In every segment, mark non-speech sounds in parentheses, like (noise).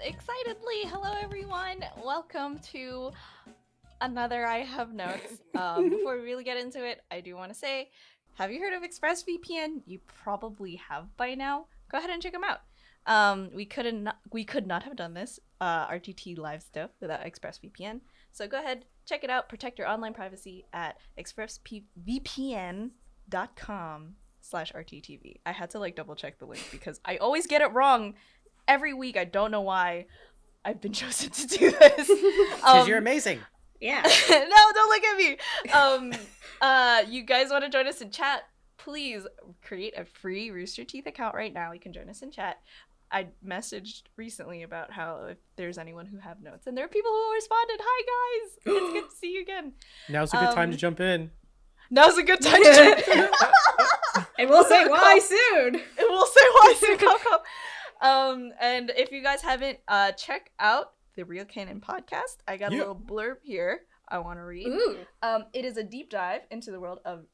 excitedly. Hello, everyone. Welcome to another I Have Notes. (laughs) Um, before we really get into it, I do want to say have you heard of ExpressVPN? You probably have by now. Go ahead and check them out. Um, we couldn't we could not have done this uh, RTT live stuff without ExpressVPN. So go ahead, check it out. Protect your online privacy at expressvpn.com slash RTTV. I had to like double check the link because I always get it wrong every week. I don't know why I've been (laughs) chosen to do this. (laughs) Because Um, you're amazing. Yeah. (laughs) no, don't look at me. Um, uh, you guys want to join us in chat? Please create a free Rooster Teeth account right now. You can join us in chat. I messaged recently about how if there's anyone who have notes, and there are people who responded. Hi guys, (gasps) it's good to see you again. Now's a good time to Um, jump in. Now's a good time to jump in. and we'll say why soon. and we'll say why soon come come. Um, and if you guys haven't, uh, check out the Real Canon podcast. I got a little blurb here. I want to read. Ooh. Um, it is a deep dive into the world of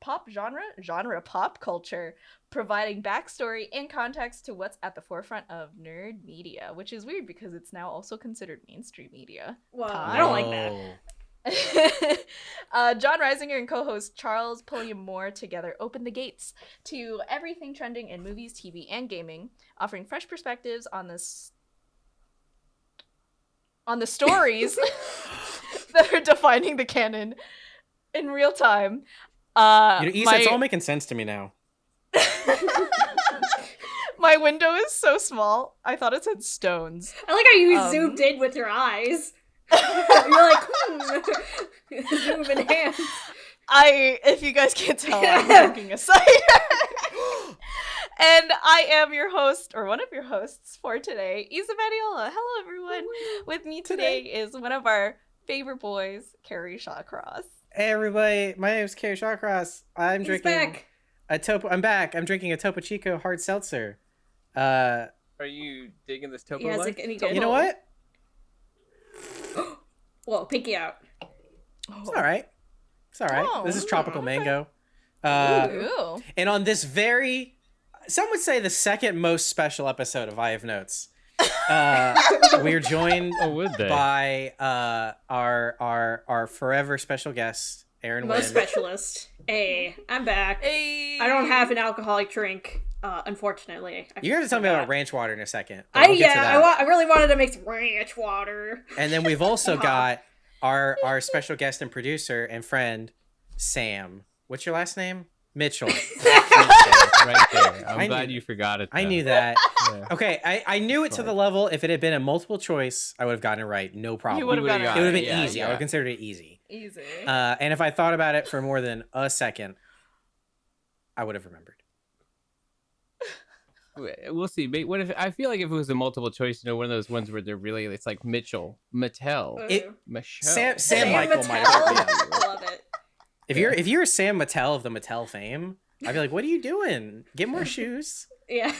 pop genre, genre pop culture, providing backstory and context to what's at the forefront of nerd media, which is weird because it's now also considered mainstream media. Well, Time. I don't like that. Whoa. (laughs) uh, Jon Risinger and co-host Charles Pulliam Moore together open the gates to everything trending in movies, TV, and gaming, offering fresh perspectives on this on the stories (laughs) (laughs) that are defining the canon in real time. Uh, You know, Isa, my, it's all making sense to me now. my window is so small. I thought it said stones. I like how you Um, zoomed in with your eyes. (laughs) You're like, hmm. zoom in hand. I, if you guys can't tell, I'm (laughs) drinking a cider. and I am your host, or one of your hosts for today, Isa Badiola. Hello, everyone. With me today, is one of our favorite boys, Kerry Shawcross. Hey everybody, my name is Kerry Shawcross. I'm He's drinking back. a Topo. I'm back. I'm drinking a Topo Chico hard seltzer. Uh, Are you digging this Topo Yeah, it's like any good. you know what? (gasps) Whoa, pinky out. It's all right. It's all right. Oh, this is okay. tropical mango. Uh, Ooh. and on this very, some would say the second most special episode of I Have Notes, uh, we're joined Oh, would they? by uh, our our our forever special guest, Aaron Most Wynn. specialist. Hey, I'm back. Hey. I don't have an alcoholic drink, uh, unfortunately. I You're gonna tell me forgot. about ranch water in a second. I we'll yeah, I, wa- I really wanted to make some ranch water. And then we've also (laughs) Uh-huh. got our our special guest and producer and friend, Sam. What's your last name? Mitchell. (laughs) right there. I'm I glad knew- you forgot it. I knew that. Yeah. Okay, I, I knew it to the level. If it had been a multiple choice, I would have gotten it right. No problem. You would have would've gotten it It would have been Yeah, easy. I would yeah. have considered it easy. easy. Uh, and if I thought about it for more than a second, I would have remembered. We'll see. But What if I feel like if it was a multiple choice, you know, one of those ones where they're really it's like Mitchell, Mattel, It- Michelle. Sam- Sam Sam Michael Mattel. might have been. Love it. If you're if you're Sam Mattel of the Mattel fame, I'd be like, "What are you doing? Get more shoes." Yeah.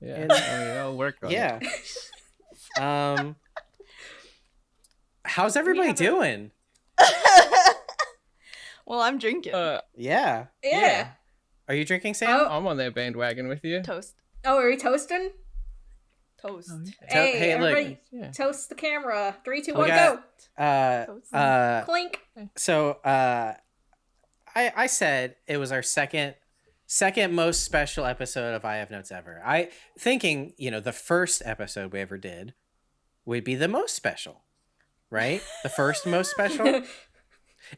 Yeah, And- I mean, I'll work on Yeah. it. Um. How's everybody have a- doing? (laughs) well, I'm drinking Uh, Yeah. yeah. Are you drinking, Sam? Oh. I'm on that bandwagon with you. toast. Oh, are we toasting? Toast. To- hey, hey, look. everybody, Yeah. toast the camera. Three, two, We one, got- go. Uh. Toast. Uh. Clink. So. Uh. I I said it was our second second most special episode of I Have Notes ever. I thinking you know the first episode we ever did would be the most special, right? The first most special. (laughs)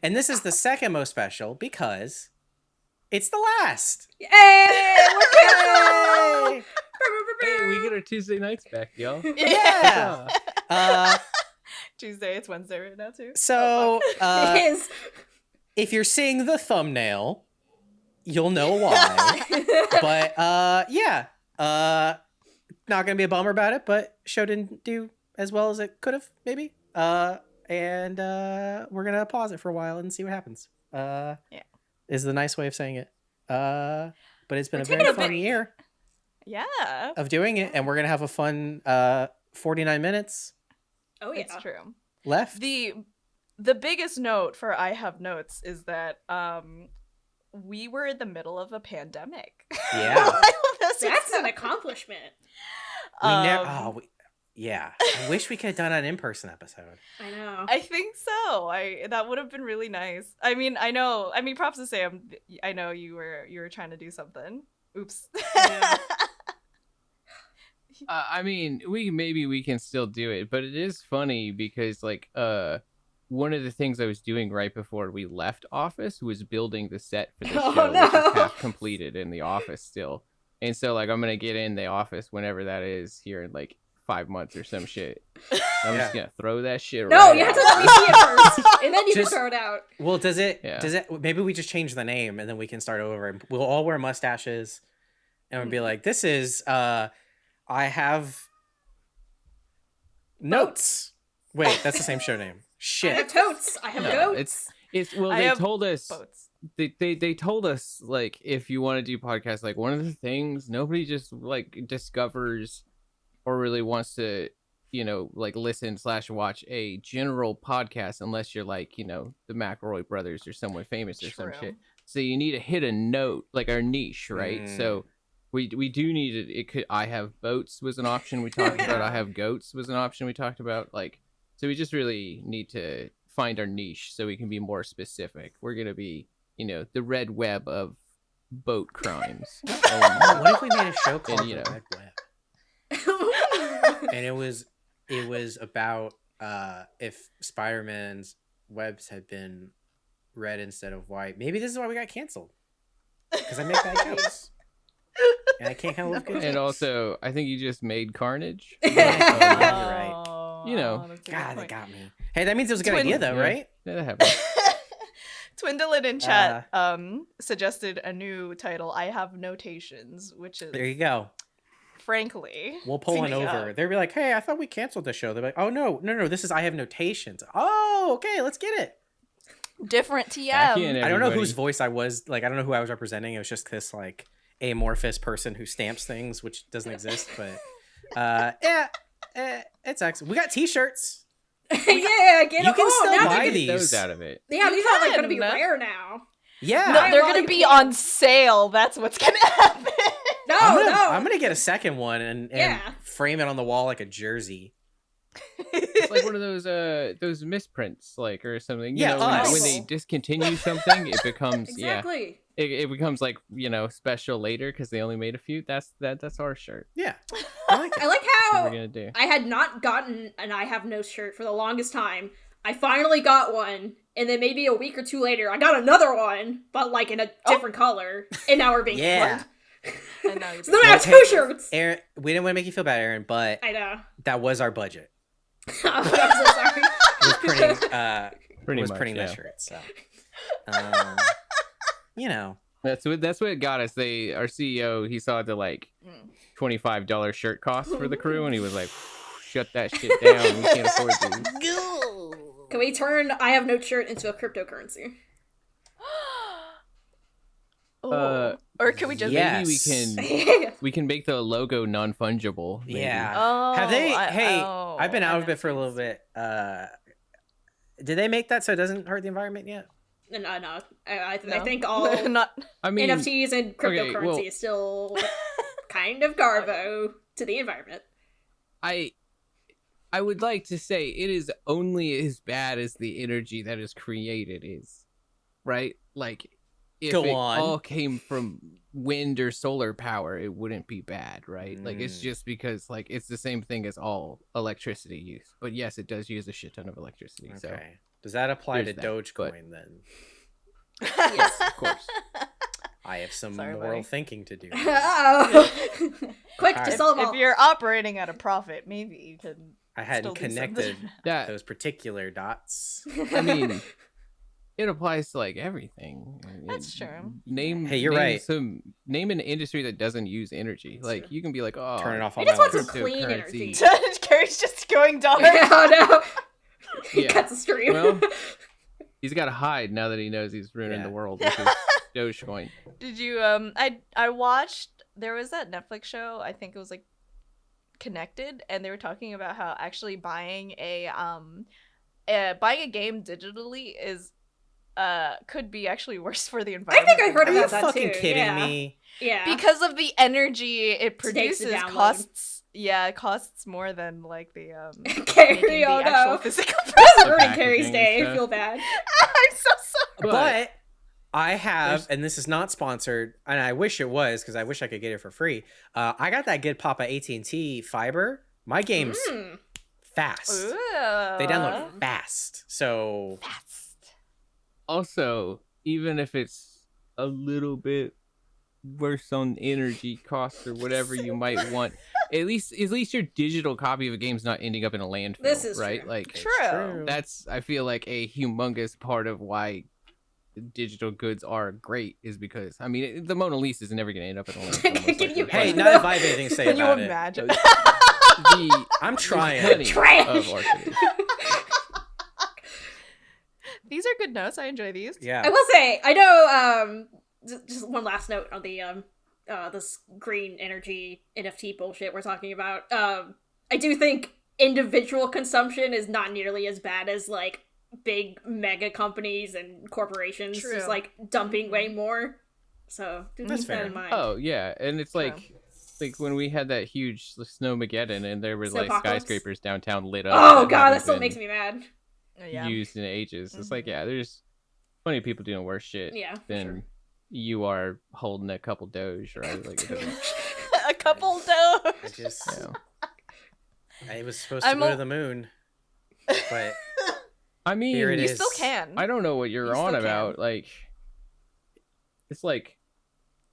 And this is the second most special because it's the last. Hey, we're Yay! (laughs) Hey, we get our Tuesday nights back, y'all. (laughs) Yeah. Uh, Tuesday. It's Wednesday right now too. so uh, (laughs) it is. if you're seeing the thumbnail, you'll know why. but uh, yeah, uh, not gonna be a bummer about it. But show didn't do as well as it could have, maybe. Uh, and uh, we're gonna pause it for a while and see what happens. Uh, Yeah. Is the nice way of saying it. Uh, but it's been We're a very taking a fun bit- year Yeah, of doing it, and we're gonna have a fun uh 49 minutes Oh yeah. it's true. left. the the biggest note for I have notes is that um we were in the middle of a pandemic. Yeah. (laughs) While this That's an accomplishment. we never. Um, Oh, we, yeah, I wish we could have done an in-person episode. I know. I think so. I that would have been really nice. I mean, I know. I mean, props to Sam. I know you were you were trying to do something. Oops. Yeah. (laughs) Uh, I mean, we maybe we can still do it, but it is funny because like uh one of the things I was doing right before we left office was building the set for the (laughs) Oh, show, which no. is half completed in the office still. And so like I'm gonna get in the office whenever that is here in like five months or some shit. (laughs) I'm just gonna throw that shit no, right you have to let me see it first, and then you Just- can throw it out. Well, does it? Yeah. Does it? Maybe we just change the name and then we can start over. and We'll all wear mustaches, and we'll be Hmm. like, "This is uh, I have notes." Wait, (laughs) that's the same show name. Shit. I have totes. I have No, goats. it's it's well I they told us Boats. they, they they told us like if you want to do podcasts like one of the things nobody just like discovers or really wants to you know like listen slash watch a general podcast unless you're like you know the McElroy brothers or someone famous or some shit so you need to hit a note like our niche right Mm. so we we do need it it could i have boats was an option we talked about i have goats was an option we talked about like so we just really need to find our niche so we can be more specific. We're gonna be, you know, the red web of boat crimes. Oh, (laughs) what if we made a show called you The know. Red Web? And it was it was about uh if Spider-Man's webs had been red instead of white. Maybe this is why we got canceled. Because I make bad (laughs) jokes. And I can't come up with and also, I think you just made Carnage. (laughs) Yeah, you're right. (laughs) Oh, You know. that's God, they got me. Hey, that means it was a good Twin- idea though, Yeah. right? Yeah, that happened. Twindlin in chat um suggested a new title. I have notations, which is There you go. Frankly We'll pull one over. of- They'll be like, "Hey, I thought we canceled the show." They're like, "Oh no, no, no! This is I have notations." Oh, okay, let's get it. different TM. Back in, I don't know whose voice I was. Like, I don't know who I was representing. It was just this like amorphous person who stamps things, which doesn't (laughs) exist. But uh, yeah, eh, it's excellent. We got T-shirts. (laughs) yeah, get You it. can oh, still now buy these. those out of it. Yeah, You these are like gonna be rare now. Yeah, No, they're gonna be on sale. That's what's gonna (laughs) happen. No, I'm gonna, no. I'm gonna get a second one and, and Yeah. frame it on the wall like a jersey. It's like one of those uh those misprints, like or something. You Yeah, know, when, when they discontinue something, it (laughs) becomes yeah, exactly. it, it becomes like you know special later because they only made a few. That's that that's our shirt. Yeah, (laughs) I like I like how we're gonna do. I had not gotten an I have no shirt for the longest time. I finally got one, and then maybe a week or two later, I got another one, but like in a different color, and now we're being Yeah. flooded. And now you're So then I have Okay. two shirts. Aaron, we didn't want to make you feel bad, Aaron, but I know. that was our budget. (laughs) I'm so sorry. Was printing, uh, Pretty was much, printing yeah. that shirt. So, um, (laughs) you know, That's what that's what got us. They our CEO he saw the like Mm. twenty five dollar shirt cost for the crew, and he was like, "Shut that shit (laughs) down. We can't afford these." Can we turn I have no shirt into a cryptocurrency? Oh. Uh, or can we just yeah. Maybe we can (laughs) we can make the logo non fungible. Yeah. Oh, have they? I- hey, oh, I've been out of it for a little bit. Uh, did they make that so it doesn't hurt the environment yet? no, no, no. I, I, I think (laughs) all not I mean, NFTs and cryptocurrency well- is still (laughs) kind of garbo to the environment. I I would like to say it is only as bad as the energy that is created is. Right? Like if Go it on. all came from wind or solar power, it wouldn't be bad, right? Like it's Mm. just because like it's the same thing as all electricity use. But yes, it does use a shit ton of electricity. So Does that apply to there's that, but- Dogecoin then? yes, of course. (laughs) I have some Sorry, moral buddy. thinking to do. (laughs) oh Quick, Alright. just if, if you're operating at a profit, maybe you can. I hadn't still connected (laughs) those particular dots. I mean, it applies to like everything. That's It- true. Name. Hey, you're name right. Some name an industry that doesn't use energy. Like you can be like, oh, Turn it off I all just my want some clean energy. Kerry's (laughs) just going (laughs) dark. oh no! (laughs) he Yeah. cuts the stream. Well, He's got to hide now that he knows he's ruining Yeah. the world with his Dogecoin. Did you um I I watched there was that Netflix show, I think it was like Connected and they were talking about how actually buying a um uh, buying a game digitally is uh could be actually (laughs) worse for the environment. I think I heard Are than you about that fucking too, kidding yeah. me? yeah. because of the energy it It takes to produces download. costs Yeah, it costs more than like the um (laughs) making Kerry, the oh actual no. physical This is ruining Kerry's and day. I feel bad. (laughs) I'm so sorry. But- But I have, There's- and this is not sponsored, and I wish it was because I wish I could get it for free. Uh, I got that good Papa AT and T fiber. My game's Mm. fast. Ooh. They download fast. So fast. Also, even if it's a little bit worse on energy costs or whatever you might want, (laughs) at least at least your digital copy of a game's not ending up in a landfill. This is right. true. Like it's True. that's I feel like a humongous part of why digital goods are great is because I mean it- the Mona Lisa is never going to end up in a (laughs) landfill. Can you hey, not if I have anything to say Can you about it. imagine? but (laughs) the I'm trying. plenty Trash. of orphanage. These are good notes. I enjoy these. Yeah. I will say, I know. Um, just one last note on the um, uh, this green energy NFT bullshit we're talking about. Um, I do think individual consumption is not nearly as bad as like big mega companies and corporations True. just like dumping way more. So do That's keep that in mind. Oh yeah, and it's True. like like when we had that huge snowmageddon and there was like Snowpocalypse? skyscrapers downtown lit up. Oh god, haven't that still been makes me mad. Yeah. used in ages. It's like Mhm. yeah, there's plenty of people doing worse shit Yeah. than sure. you are holding a couple doge, right? Like (laughs) it doesn't, (laughs) a couple dough. I just, you know. I was supposed to I'm go a- to the moon, but (laughs) I mean, Here it You is. still can. I don't know what you're You on about. can. Like, it's like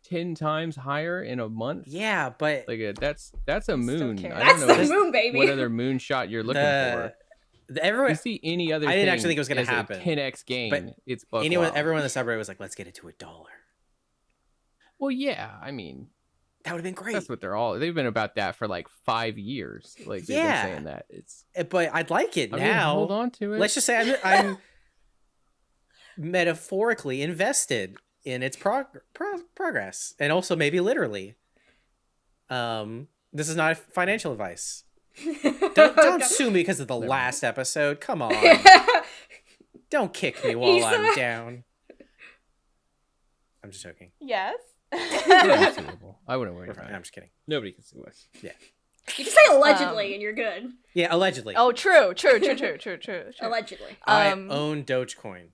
ten times higher in a month. yeah, but Like uh, that's that's a moon. I That's don't know the what- moon, baby. what other moonshot you're looking the, for. Everyone, you see any other. I didn't actually think it was as a happen. 10x gain. it's buck anyone, wild. everyone in the subreddit was like, "Let's get it to a dollar." Well, yeah. I mean, That would have been great. that's what they're all. They've been about that for like five years. Like they've Yeah. been saying that. It's Uh, But I'd like it I mean, now. hold on to it. Let's just say I'm, I'm (laughs) metaphorically invested in its prog- pro- progress, and also maybe literally. Um, this is not financial advice. Don't, (laughs) don't sue me because of the Never mind. last episode. Come on, (laughs) don't kick me while Isa. I'm down. I'm just joking. Yes. We're not suable. I wouldn't worry about it. I'm just kidding. Nobody can sue us. Yeah. You just say allegedly Um, and you're good. Yeah, allegedly. oh, true, true, true, true, true, true. (laughs) true. Allegedly. I um, own Dogecoin.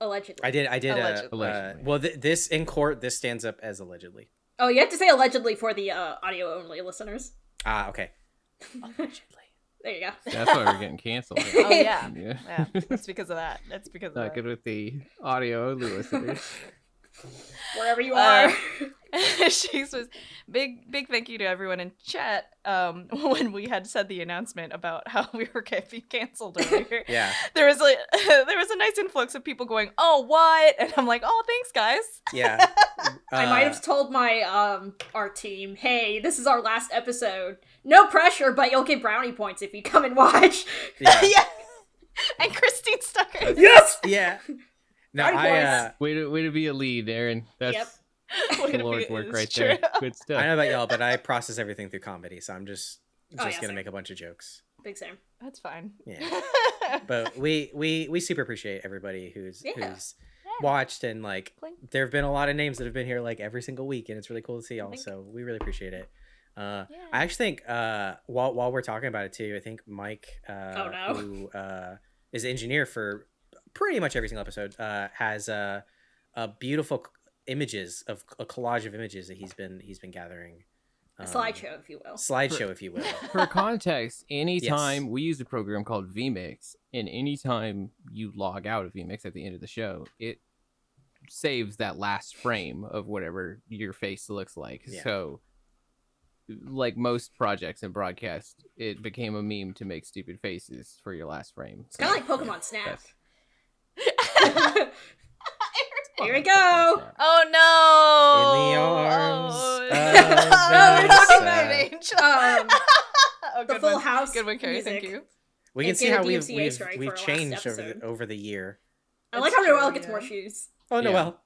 Allegedly. I did. I did. Uh, Allegedly. uh, Allegedly. well, th- this in court, this stands up as allegedly. Oh, you have to say allegedly for the uh, audio only listeners. Ah, okay. Allegedly. (laughs) There you go. That's why we're getting canceled. (laughs) Oh yeah. yeah. Yeah. That's because of that. That's because of Not that. good with the audio only listeners. (laughs) Wherever you Uh, are. (laughs) she was big big thank you to everyone in chat um (laughs) when we had said the announcement about how (laughs) we were getting canceled earlier Yeah. there was like there was a nice influx of people going oh what and i'm like oh thanks guys Yeah. I might Uh, have told my um art team, "Hey, this is our last episode. No pressure, but you'll get brownie points if you come and watch." Yeah. yeah and christine stuck her yes. yeah. No, Brownie I, uh, way to way to be a lead, Aaron. That's Yep. (laughs) Way the Lord's work right true. there. Good (laughs) stuff. I stuff. know about y'all, but I process everything through comedy, so I'm just just Oh, yeah, gonna same. make a bunch of jokes. Big Sam. that's fine Yeah. (laughs) But we we we super appreciate everybody who's Yeah. who's watched and like there have been a lot of names that have been here like every single week and it's really cool to see y'all so we really appreciate it uh Yeah. i actually think uh while while we're talking about it too i think mike uh Oh, no. who uh is engineer for pretty much every single episode uh has uh uh beautiful images of a collage of images that he's been he's been gathering A Um, slideshow, if you will. slideshow if you will (laughs) For context, anytime we use a program called vMix, and anytime you log out of vMix at the end of the show, it saves that last frame of whatever your face looks like. Yeah. So, like most projects in broadcast, it became a meme to make stupid faces for your last frame. It's kind of like Pokemon Snap. That's- (laughs) Here we go. oh no In the arms oh, of (laughs) no, we're not doing that Vanessa. Um, (laughs) oh, the Full one. House. Good one, Kerry. Thank you. we can see get a how we've we've, we've for our last changed over the, over the year I like how Noel true, gets more shoes. oh Yeah. noel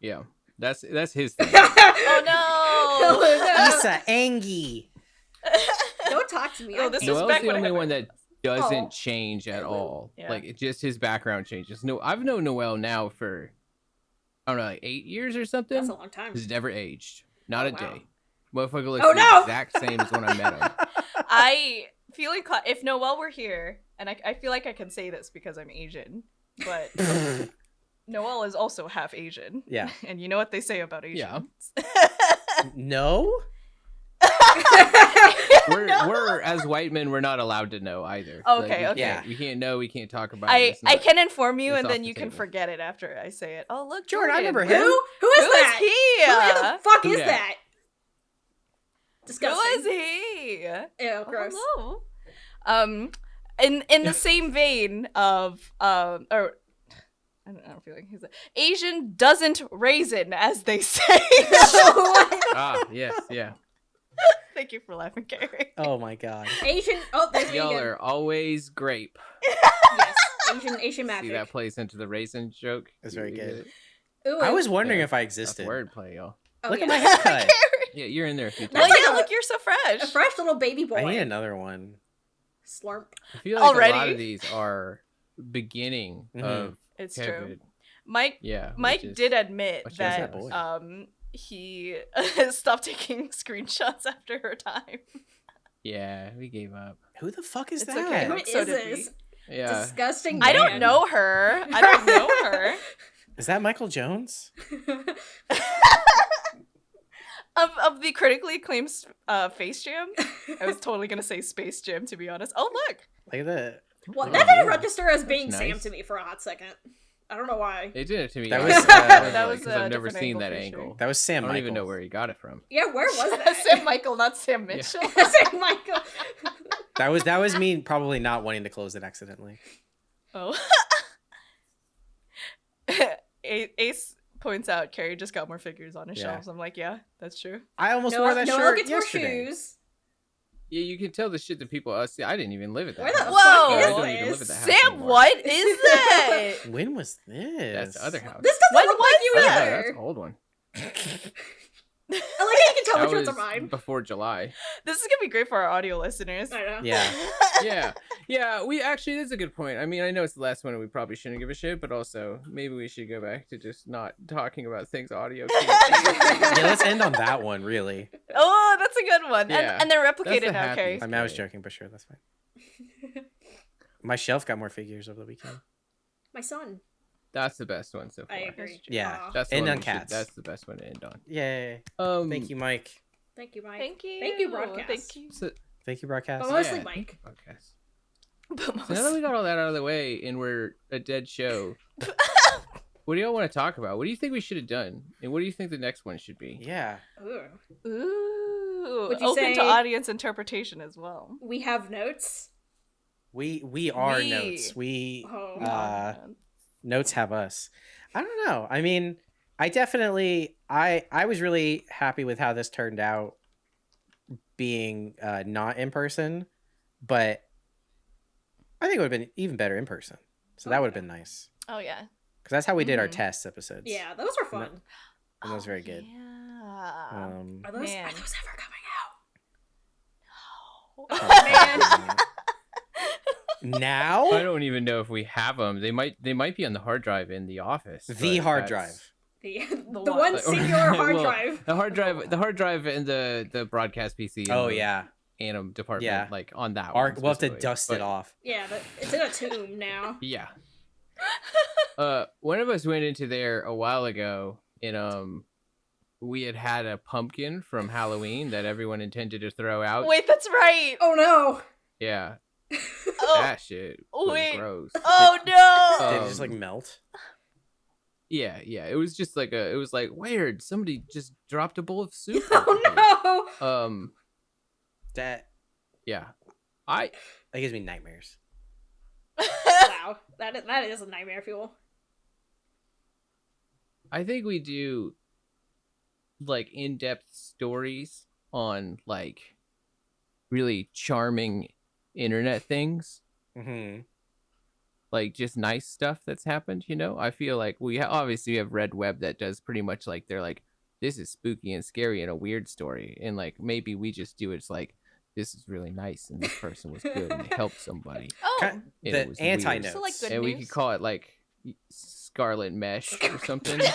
yeah, that's that's his thing. Oh no! Issa Angie. Don't talk to me. Oh, I'm this is angry. Back the when I only one that Oh. doesn't Oh. change at all. Yeah. Like it just his background changes. No, I've known Noel now for I don't know, like eight years or something. That's a long time. He's never aged, not Oh, a wow. day. Motherfucker looks Oh, the no! exact same as when I met him. (laughs) I feel like uh, if Noel were here, and I, I feel like I can say this because I'm Asian, but (laughs) Noel is also half Asian. yeah. (laughs) And you know what they say about Yeah. Asians. No. (laughs) We're No. we're as white men, we're not allowed to know either. Okay, we okay. Can't, we can't know. We can't talk about. it. I, It's I can inform you, and then the you can forget it after I say it. Oh look, Jordan, I Jordan. remember Who? him. Who is Who is that? he? Who the fuck is dat? that? Who Disgusting. is he? Ew, Oh, gross. hello. Um, in in the (laughs) same vein of um, or I don't, I don't feel like he's a, Asian doesn't raisin, as they say. (laughs) Ah, yes, yeah. (laughs) Thank you for laughing, Kerry. Oh my god. Asian. Oh, there's Y'all again. are always grape. Yes, Asian Asian magic. See that plays into the raisin joke. That's very good. Ooh, I was wondering Yeah. if I That's existed. wordplay, y'all. oh, Look yeah. at my (laughs) haircut. Yeah, you're in there a few That's Well, like yeah, look, you're so fresh. A fresh little baby boy. I need another one. Slurp. I feel like a lot of these are beginning Mhm. of It's COVID. true. Mike Yeah, Mike is- did admit that that um he (laughs) stopped taking (laughs) screenshots after her time. Yeah, we gave up. Who the fuck is It's that? okay. Who So is did we. this? Yeah, Disgusting. I don't know her. I don't (laughs) know her. Is that Michael Jones? of of the critically acclaimed uh, Face Jam. I was totally gonna say Space Jam to be honest. Oh look, Look at that. well, Oh, that didn't yeah. register as being That's Sam to me for a hot second. I don't know why. They did it to me. That I was, was- uh, that was because a I've never seen angle that for sure. angle. That was Sam I don't Michaels. even know where he got it from. Yeah, where was (laughs) that? Sam Michael, not Sam Mitchell. (laughs) Sam Michael. That was that was me probably not wanting to close it accidentally. Oh. Ace points out Kerry just got more figures on his Yeah. shelves. I'm like, yeah, that's true. I almost Noel, wore that Noel shirt gets yesterday. more shoes. Yeah, you can tell the shit that people. Uh, see, I didn't even live at that. Where the house. Whoa! I fuck don't is even live at this? house Sam, anymore. what (laughs) is that? When was this? That's the other house. This doesn't When look was like you Oh, either. that's an old one. (laughs) I like how you can tell That which ones are mine. before July. this is gonna be great for our audio listeners. I know. Yeah. (laughs) yeah, yeah. We actually that's a good point. I mean, I know it's the last one, and we probably shouldn't give a shit, but also maybe we should go back to just not talking about things audio. (laughs) yeah, let's end on that one, really. Oh, that's a good one. Yeah, and, and they're replicated the now, Kerry. I mean, I was joking, but sure, that's fine. My shelf got more figures over the weekend. My son. That's the best one so far. I agree. Yeah. Aw. That's the End on we should- cats. That's the best one to end on. Yay! Um, Thank you, Mike. Thank you, Mike. Thank you. Thank you, broadcast. Thank you. So, Thank you, broadcast. But mostly yeah, Mike. podcast. (laughs) But So now that we got all that out of the way and we're a dead show, (laughs) what do y'all want to talk about? What do you think we should have done? And what do you think the next one should be? Yeah. Ooh. Ooh, Would you open say- to audience interpretation as well. We have notes. We we are We- notes. We Oh. uh notes have us. I don't know. I mean, I definitely I I was really happy with how this turned out being uh not in person, but I think it would have been even better in person. So that Oh, would have yeah. been nice. oh yeah. Cuz that's how we did our Mhm. test episodes. Yeah, those were fun. And that was Oh, very good. Yeah. Um Are those Man. are those ever coming out? Oh, (laughs) man. Now I don't even know if we have them. They might. They might be on the hard drive in the office. the hard that's- drive. The, (laughs) The the, one (laughs) singular hard well, drive. The hard drive. The hard drive in the the broadcast PC. Oh the yeah. Anim department. Yeah. Like on that. Our, one we'll have to dust But- it off. Yeah, but it's in a tomb now. (laughs) Yeah. uh, one of us went into there a while ago, and um, we had had a pumpkin from Halloween that everyone intended to throw out. Wait, that's right. Oh no. Yeah, Oh, that shit was wait. gross. oh no. (laughs) Did it just like Um, melt? Yeah, yeah. It was just like a. It was like weird. Somebody just dropped a bowl of (laughs) soup. Oh no. Um. That Yeah. I. that gives me nightmares. (laughs) wow. That is, that is a nightmare fuel. I think we do like in-depth stories on like really charming internet things, hmm like just nice stuff that's happened, you know? I feel like we ha- obviously have Red Web that does pretty much like they're like this is spooky and scary and a weird story and like maybe we just do it's like this is really nice and this person was good and they helped somebody. (laughs) oh. Ki- And it the was anti weird. notes. So, like, good and we news? could call it like Scarlet Mesh or something. (laughs)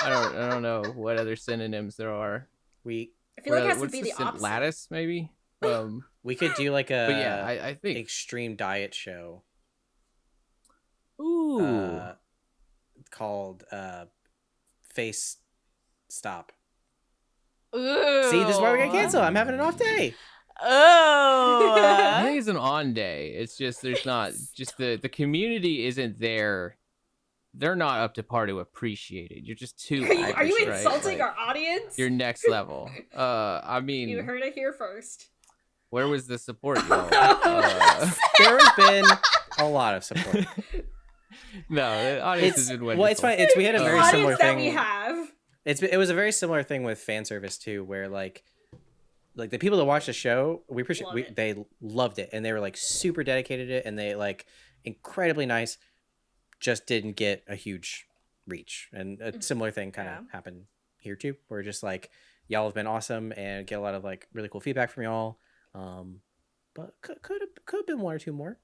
Like, I don't I don't know what other synonyms there are. we I feel like it has to be the the opposite. lattice maybe. Um, (laughs) We could do like a but yeah, I, I think. extreme diet show Ooh, uh, called uh, Face Stop. Ooh. See, this is why we got canceled. I'm having an off day. Oh. I think it's an on day. It's just there's not just the the community isn't there. They're not up to par to appreciate it. You're just too. Are you, are you average, right? insulting Like, our audience? You're next level. (laughs) Uh, I mean, You heard it here first. Where was the support, (laughs) y'all? (laughs) uh, There has been a lot of support. (laughs) no, the audience It's has been well, it's fine. It's we had a very audience similar that thing. we have. It's it was a very similar thing with fan service too, where like like the people that watched the show, we appreciate Love we, they loved it and they were like super dedicated to it and they like incredibly nice. Just didn't get a huge reach, and a Mhm. similar thing kind of Yeah. happened here too. Where just like y'all have been awesome and get a lot of like really cool feedback from y'all. Um, but could could have could have been one or two more.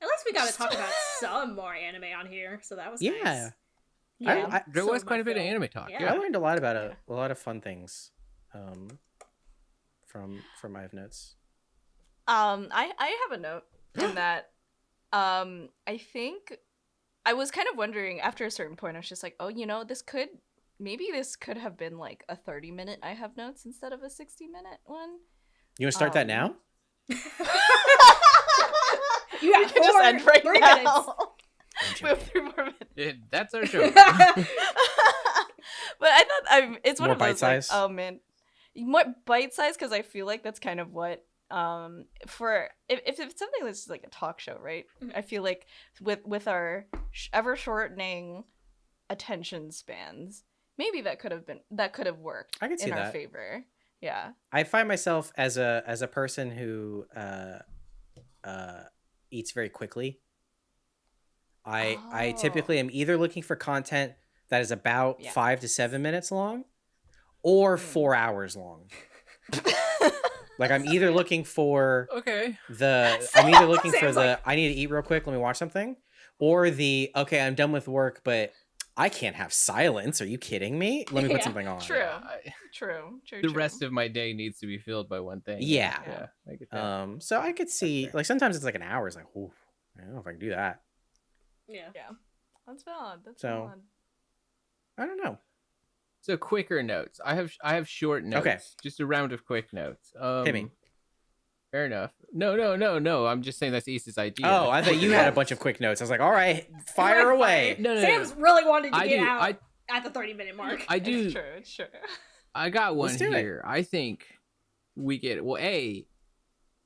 At least we got to talk about some more anime on here, so that was Yeah. nice. I- I- There some was quite a bit of anime talk. Yeah. Yeah. I learned a lot about a, a lot of fun things um, from from my notes. Um, I I have a note in (gasps) that. Um, I think I was kind of wondering after a certain point. I was just like, oh, you know, this could maybe this could have been like a thirty minute I have notes instead of a sixty minute one. You want to start that Um, now? (laughs) You have We could just end right now. minutes. (laughs) we have three more minutes. Yeah, that's our show. (laughs) but I thought I'm. It's one More of those like, bite-size? oh man, more bite size because I feel like that's kind of what um for if, if it's something that's like a talk show, right? Mhm. I feel like with with our sh- ever shortening attention spans, maybe that could have been that could have worked I can see in our that. favor. Yeah. I find myself as a as a person who uh, uh, eats very quickly. I I Oh. typically am either looking for content that is about Yeah. five to seven minutes long, or Mm. four hours long. (laughs) Like I'm either looking for okay. the (laughs) I'm either looking for the like- I need to eat real quick, let me watch something, or the okay, I'm done with work, but I can't have silence. Are you kidding me? Let me put Yeah, something on. true. I- (laughs) True. True. the true. rest of my day needs to be filled by one thing. Yeah. Yeah. I. Um, so I could see fair. like sometimes it's like an hour. It's like, ooh, I don't know if I can do that. Yeah. Yeah. That's valid. That's So- valid. I don't know. So quicker notes. I have I have short notes. Okay. Just a round of quick notes. Um, Hit me. Fair enough. No, no, no, no. I'm just saying that's East's idea. Oh, I thought you had a bunch of quick notes. I was like, all right, (laughs) fire Like, away. No, no, no. Sam's really wanted to I get do. out I at the 30 minute mark. I do. It's true. It's true. I got one Let's it. here. I think we get well. A,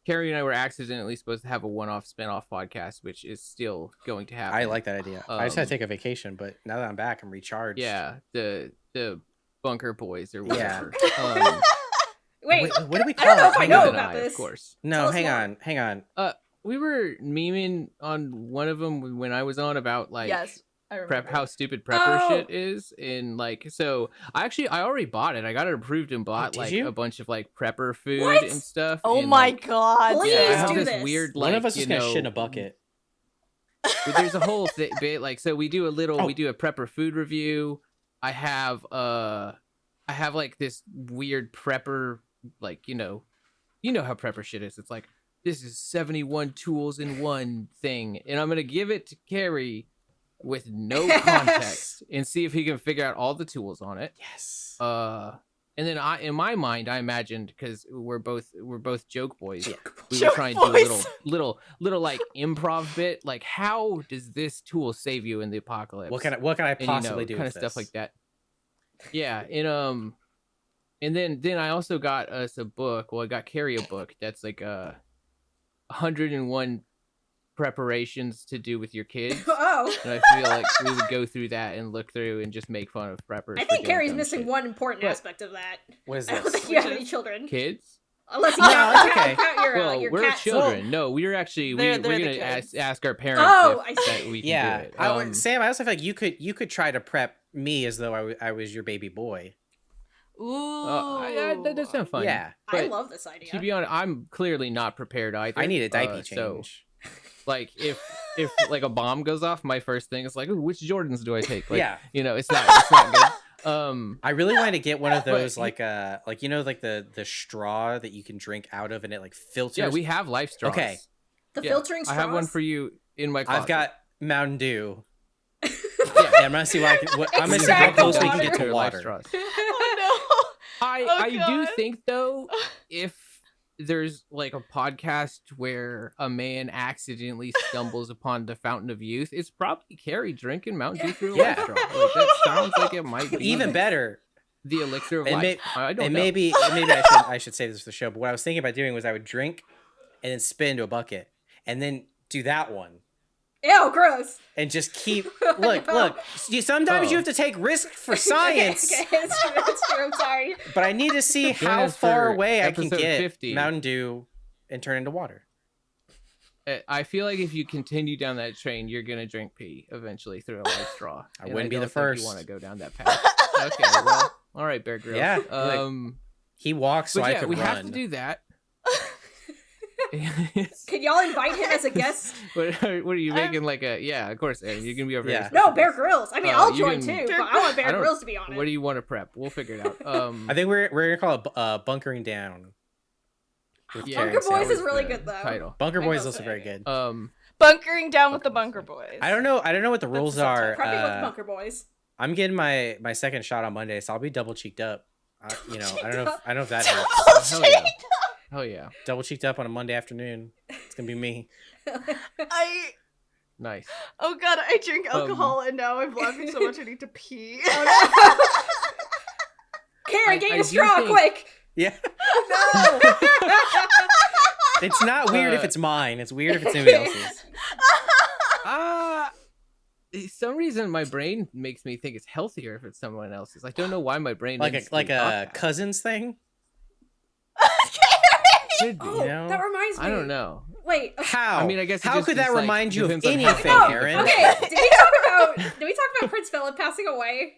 Kerry and I were accidentally supposed to have a one-off spin-off podcast, which is still going to happen. I like that idea. I just had Um, to take a vacation, but now that I'm back, I'm recharged. Yeah, the the bunker boys or Yeah. whatever. Um, (laughs) Wait, Wait, what do we call (laughs) I don't know it? if I know about I, this. Of course. No, us hang more. on, hang on. Uh, We were memeing on one of them when I was on about like yes. Prep how stupid prepper Oh. shit is and like so I actually I already bought it. I got it approved and bought Oh, like you? a bunch of like prepper food What? and stuff. Oh and, my like, god. Please yeah, I have do this this. weird like One of us is gonna know, shit in a bucket. but there's a whole th- (laughs) bit like so we do a little Oh. we do a prepper food review i have uh i have like this weird prepper like you know you know how prepper shit is. It's like this is 71 tools in one thing and i'm gonna give it to kerry with no (laughs) context and see if he can figure out all the tools on it. Yes. uh and then i in my mind i imagined because we're both we're both joke boys. Yeah. we were Joke trying to do a little (laughs) little little like improv bit. Like how does this tool save you in the apocalypse? What can I, what can I and, possibly you know, do kind of stuff like that. Yeah and um and then then i also got us a book well i got kerry a book that's like uh 101 preparations to do with your kids (laughs) oh. and i feel like we would go through that and look through and just make fun of preppers I think Kerry's missing shit. one important But- aspect of that. What is I don't think you have any children. kids Unless you Oh, count, okay. (laughs) count your, uh, well, your we're cat. children. No, we're actually we, They're- we're they're gonna ask, ask our parents. Oh, if, I see. that we can Yeah, do it. I would- Um, Sam. I also feel like you could you could try to prep me as though I wa- I was your baby boy. Ooh. uh, I- I- that does sound fun. Yeah, I love this idea. To be honest, I'm clearly not prepared either. I need a diaper uh, change. So, (laughs) like, if if like a bomb goes off, my first thing is like, Ooh, which Jordans do I take? Like, yeah, you know, it's not it's not good. (laughs) Um, I really wanted to get one of those he- like uh like you know like the the straw that you can drink out of and it like filters. yeah, we have life straws. Okay. The Yeah, filtering I have one for you in my closet. I've got Mountain Dew. Yeah. (laughs) Yeah, I'm gonna see what I can. What, I'm gonna see how close we can get to Your life water. Oh I Oh, I do think though, if there's like a podcast where a man accidentally stumbles upon the fountain of youth, it's probably Kerry drinking Mountain Dew through Yeah. Like, that sounds like it might (laughs) be Even better, the elixir of And life. may- I don't and know. maybe and maybe I should I should say this for the show. But what I was thinking about doing was I would drink, and then spit into a bucket, and then do that one, Ew, gross. and just keep (laughs) look look. You, sometimes you Oh. have to take risk for science. (laughs) okay, okay, it's true, it's true. I'm sorry. (laughs) But I need to see Join how far away I can get 50. Mountain Dew and turn into water. I feel like if you continue down that train, you're gonna drink pee eventually through a life straw. I wouldn't be the don't think first. You want to go down that path? okay, well, all right, Bear Grylls. Yeah, like- Um, He walks so but I yeah, could we run. have to do that. (laughs) Can y'all invite him as a guest? (laughs) what, are, what are you I'm- making like a? Yeah, of course, Aaron. You're gonna be over Yeah. here. No, Bear Grylls. I mean, Uh, I'll join can- too, but I want Bear don't- Grylls to be on it. What do you want to prep? We'll figure it out. (laughs) Um, I think we're we're gonna call it uh, bunkering down. yeah, Bunker Terrence Boys is really good, though. Title. Bunker I Boys will also say. very good. Um, Bunkering down with the Bunker Bunker Boys. I don't know. I don't know what the rules the are. Prepping with uh, Bunker Boys. I'm getting my my second shot on Monday, so I'll be double cheeked up. Uh, you know, I don't know. If, I don't know if that helps. Oh, yeah, double cheeked up on a Monday afternoon. It's gonna be me. (laughs) I nice. oh god, I drink Um, alcohol and now I'm laughing so much I need to (laughs) pee. Oh, (laughs) no. Karen, I- get I your straw think- quick. Yeah, no. it's not weird if Uh, it's mine. It's weird if it's anybody else's. Ah. some reason my brain makes me think it's healthier if it's someone else's. I don't know why my brain Like a like a that. cousins thing. Could be. Oh, know? that reminds me. I don't know. Wait. How? I mean, I guess it how just could that is, like, remind you of depends on how anything, No, Aaron? Okay, did we talk (laughs) about did we talk about Prince Philip passing away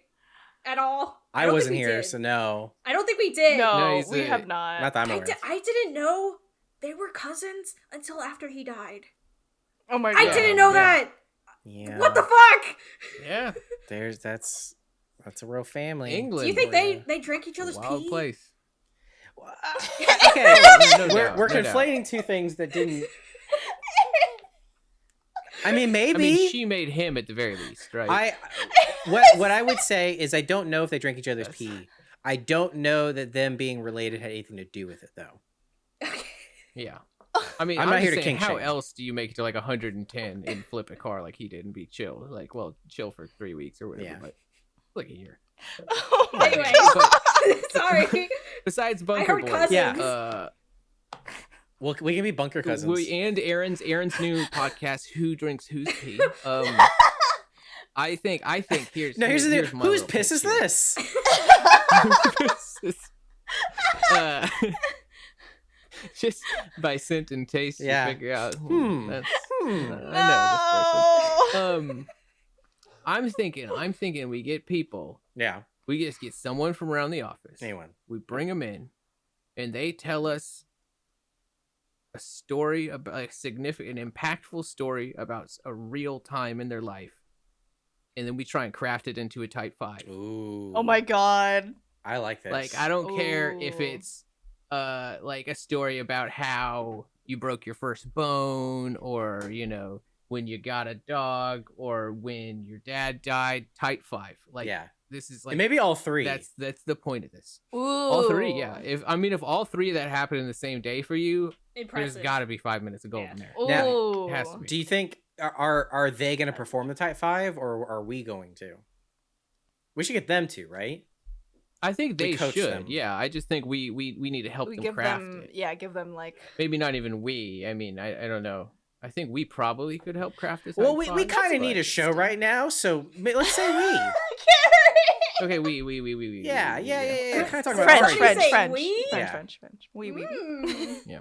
at all? I don't wasn't here, did. so no. I don't think we did. No, No, we a- have not. Not that I'm I, aware. di- I didn't know they were cousins until after he died. oh my god. I didn't know yeah. that. Yeah. What the fuck? Yeah, There's that's that's a real family. England. Do you think they ya. they drink each other's wild pee? place. Okay, (laughs) No we're we're no doubt. conflating two things that didn't. I mean, maybe. I mean, she made him at the very least, right? I what what I would say is I don't know if they drank each other's That's- pee. I don't know that them being related had anything to do with it though. yeah. I mean, I'm I'm, not just here to saying, kink how shame. else do you make it to like 110 and flip a car like he did and be chill? Like, well, chill for three weeks or whatever, Yeah. but like a year. Oh my Anyway. god. (laughs) (laughs) Sorry. Besides Bunker Boys, cousins. Yeah. uh, Well, we can be bunker cousins. we, and Aaron's Aaron's new (laughs) podcast, Who Drinks Whose Pee. Um, I think I think here's no, here's the here's thing. my Whose piss is here. this? uh, just by scent and taste, Yeah. you figure out. Hmm, Hmm. That's, Hmm. I know this person. No. Um, I'm thinking, I'm thinking, we get people. Yeah. We just get someone from around the office. Anyone. We bring them in, and they tell us a story about a significant, impactful story about a real time in their life, and then we try and craft it into a type five. Ooh. Oh my god. I like this. Like I don't care if it's uh like a story about how you broke your first bone or you know when you got a dog or when your dad died type 5 like yeah. this is and like maybe all three. that's that's the point of this Ooh. all three yeah if i mean if all three of that happened in the same day for you Impressive. there's got to be five minutes of gold Yeah. in there Ooh. It has to be. Do you think are are, are they going to perform the type five, or are we going to? We should get them to, right? i think they should them. yeah i just think we we we need to help we them give craft them it yeah, give them like maybe not even we i mean i, I don't know i think we probably could help craft this Well, we, we kind of need a show right now, so let's say we. (laughs) Okay, we, we, we, we, we. Yeah, we, yeah, yeah, yeah. Kind of talking about French. French, French, French, we? French, Yeah. French, French. Oui, oui, oui. Mm.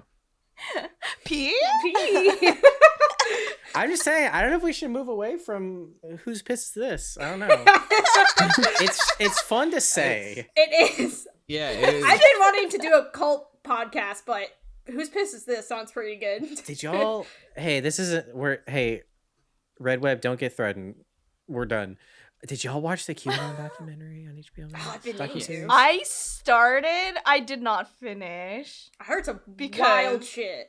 P? Pee. I'm just saying, I don't know if we should move away from whose piss is this. I don't know. (laughs) it's it's fun to say. it is. Yeah, it is. I've been wanting to do a cult podcast, but whose piss is this? Sounds pretty good. Did y'all? (laughs) hey, this isn't. We're hey, Red Web. Don't get threatened. We're done. Did y'all watch the (laughs) QAnon documentary on HBO Oh, Max? I've been meaning Docuseries? I started. I did not finish. I heard some Because- wild shit.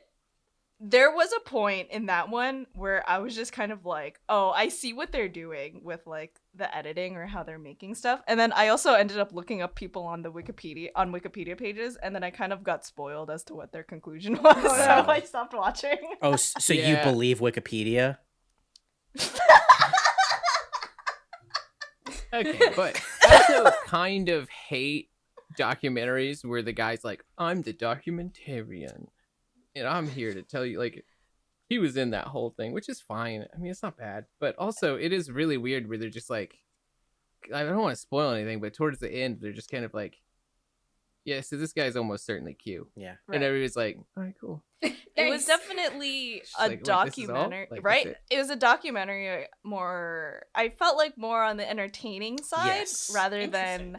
There was a point in that one where I was just kind of like, "Oh, I see what they're doing with like the editing or how they're making stuff." And then I also ended up looking up people on the Wikipedia on Wikipedia pages, and then I kind of got spoiled as to what their conclusion (laughs) was, Oh, so no. I stopped watching. Oh, s- so you believe Wikipedia? Okay, (laughs) but I also kind of hate documentaries where the guy's like, "I'm the documentarian, and I'm here to tell you." Like, he was in that whole thing, which is fine. I mean, it's not bad, but also it is really weird where they're just like, I don't want to spoil anything, but towards the end, they're just kind of like, "Yeah, so this guy's almost certainly Q," Yeah. and everybody's like, "All right, cool." (laughs) It was definitely She's a like, "Wait, this is all? documentary, Like, right? it? It was a documentary uh, more I felt like more on the entertaining side Yes. rather than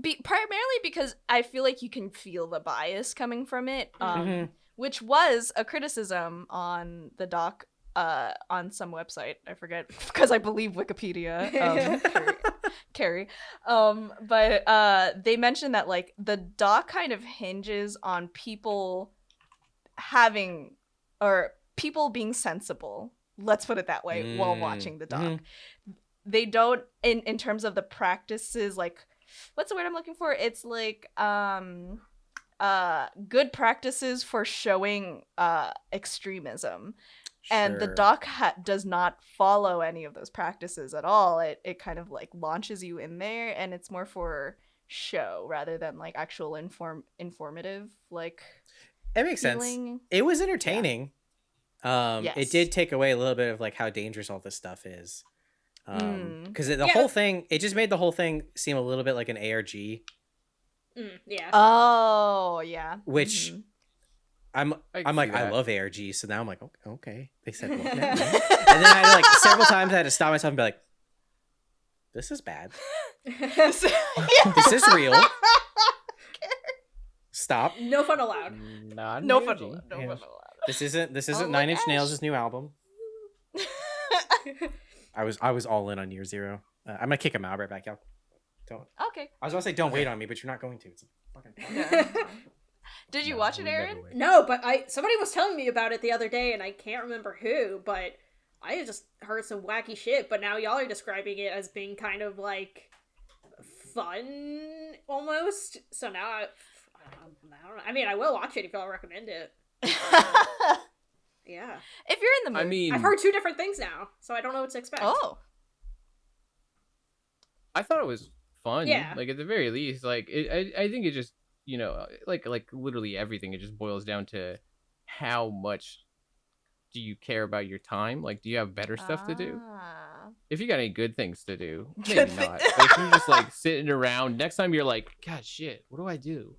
be primarily because I feel like you can feel the bias coming from it. Um Mhm. Which was a criticism on the doc uh on some website. I forget (laughs) because I believe Wikipedia. Um, (laughs) Kerry, Kerry. Um, but uh, they mentioned that like the doc kind of hinges on people having or people being sensible. Let's put it that way while Mm, watching the doc. mhm. They don't in in terms of the practices like what's the word I'm looking for? It's like um uh good practices for showing uh extremism and the doc ha- does not follow any of those practices at all it it kind of like launches you in there and it's more for show rather than like actual inform informative like It makes sense. It was entertaining. Um, Yes. it did take away a little bit of like how dangerous all this stuff is. Um, Mm. because the Yeah. whole thing, it just made the whole thing seem a little bit like an ARG. Mm, yeah. oh yeah Which- Mhm. I'm, I I'm see like, I love ARG, so now I'm like, okay, okay. They said, what (laughs) now? and then I had, like several times I had to stop myself and be like, this is bad. (laughs) (laughs) This is real. Stop. no fun allowed. Not no fun allowed, no Yeah. fun allowed This isn't this isn't Oh, Nine look, Inch Nails' new album. I was I was all in on Year Zero. Uh, I'm gonna kick him out right back. Y'all don't. okay I was gonna say don't wait on me, but you're not going to. It's a fucking. (laughs) No. did you No, watch it aaron. No, but I somebody was telling me about it the other day, and I can't remember who, but I just heard some wacky shit. But now y'all are describing it as being kind of like fun almost. So now I, I don't know. I mean, I will watch it if y'all recommend it. (laughs) Yeah, if you're in the mood I mean, I've heard two different things now, so I don't know what to expect. oh I thought it was fun. Yeah. Like at the very least, like it, I, I think it just you know like like literally everything. It just boils down to how much do you care about your time? Like, do you have better stuff to do? Ah. If you got any good things to do, (laughs) maybe not. But if you're just like sitting around, next time you're like, God, shit, what do I do?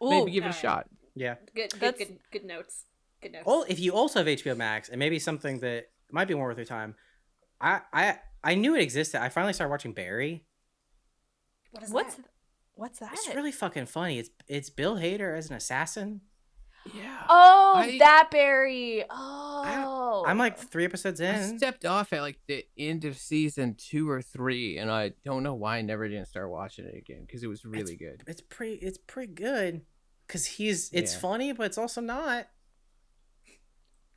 Maybe give it a alright. shot. Yeah. Good, good, That's- good, good notes. Good notes. Well, if you also have HBO Max, and maybe something that might be more worth your time, I I I knew it existed. I finally started watching Barry. What is what's that? what's that It's really fucking funny. It's it's Bill Hader as an assassin. Yeah. Oh, I- that Barry. Oh, I'm like three episodes in. I in. stepped off at like the end of season two or three, and I don't know why I never didn't start watching it again because it was really good. It's pretty. It's pretty good. Cause he's it's Yeah. funny, but it's also not.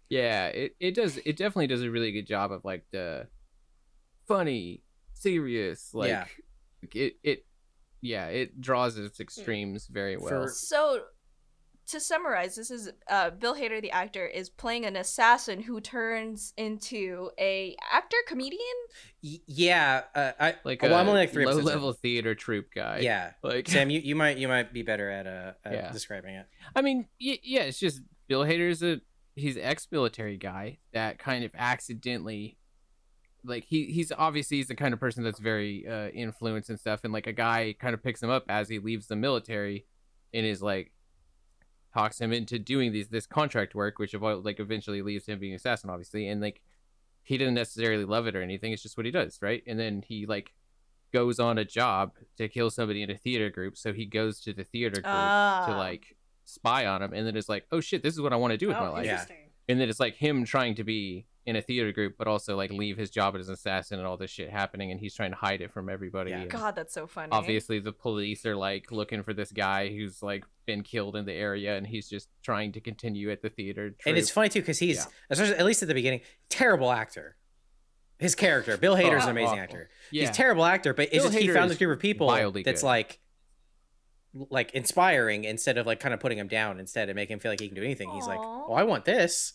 Yeah, it, it does it definitely does a really good job of like the funny, serious, like Yeah. it it yeah, it draws its extremes very well. For- So, to summarize, this is uh, Bill Hader, the actor, is playing an assassin who turns into a actor comedian. Y- yeah. Uh, I like well, a I'm only like three low episodes in. level theater troupe guy. Yeah. Like Sam, (laughs) you, you might you might be better at uh at Yeah. describing it. I mean, y- yeah, it's just Bill Hader is a he's an ex-military guy that kind of accidentally like he he's obviously he's the kind of person that's very uh influenced and stuff and like a guy kind of picks him up as he leaves the military and is like talks him into doing these this contract work which like eventually leaves him being assassin obviously and like he didn't necessarily love it or anything it's just what he does right and then he like goes on a job to kill somebody in a theater group so he goes to the theater group Ah. to like spy on him and then it's like oh shit this is what i want to do with my Oh, life Yeah. and then it's like him trying to be in a theater group, but also like leave his job as an assassin and all this shit happening, and he's trying to hide it from everybody. Yeah. God, that's so funny. obviously, the police are like looking for this guy who's like been killed in the area, and he's just trying to continue at the theater. And it's funny too because he's, Yeah. at least at the beginning, terrible actor. His character, Bill Hader's Oh, an amazing awful. actor. yeah, He's terrible actor, but it's Bill just he found this group of people that's good. like, like inspiring instead of like kind of putting him down instead and making him feel like he can do anything. He's like, "Oh, I want this.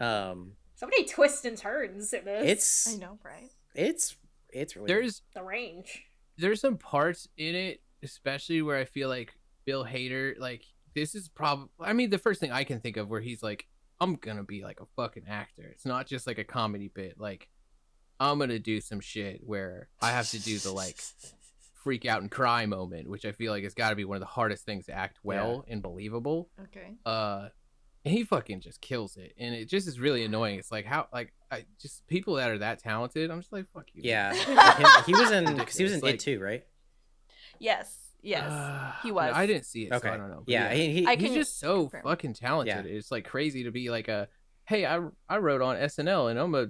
Um, So many twists and turns in this. it's I know, right? it's it's really there's the range. there's some parts in it, especially where I feel like Bill Hader, like this is probably. I mean, the first thing I can think of where he's like, I'm gonna be like a fucking actor. It's not just like a comedy bit. Like, I'm gonna do some shit where I have to do the like (laughs) freak out and cry moment, which I feel like has got to be one of the hardest things to act well and believable. Okay. Uh, and he fucking just kills it, and it just is really annoying. It's like how like I just people that are that talented. I'm just like fuck you. yeah. (laughs) (laughs) Him- he was in because he was in Ridiculous, it too, right? Yes. Yes. Uh, (sighs) he was. I didn't see it, Okay. so I don't know. But Yeah, he, he, he's can just so confirm. fucking talented. Yeah. It's like crazy to be like a, hey, I I wrote on SNL and I'm a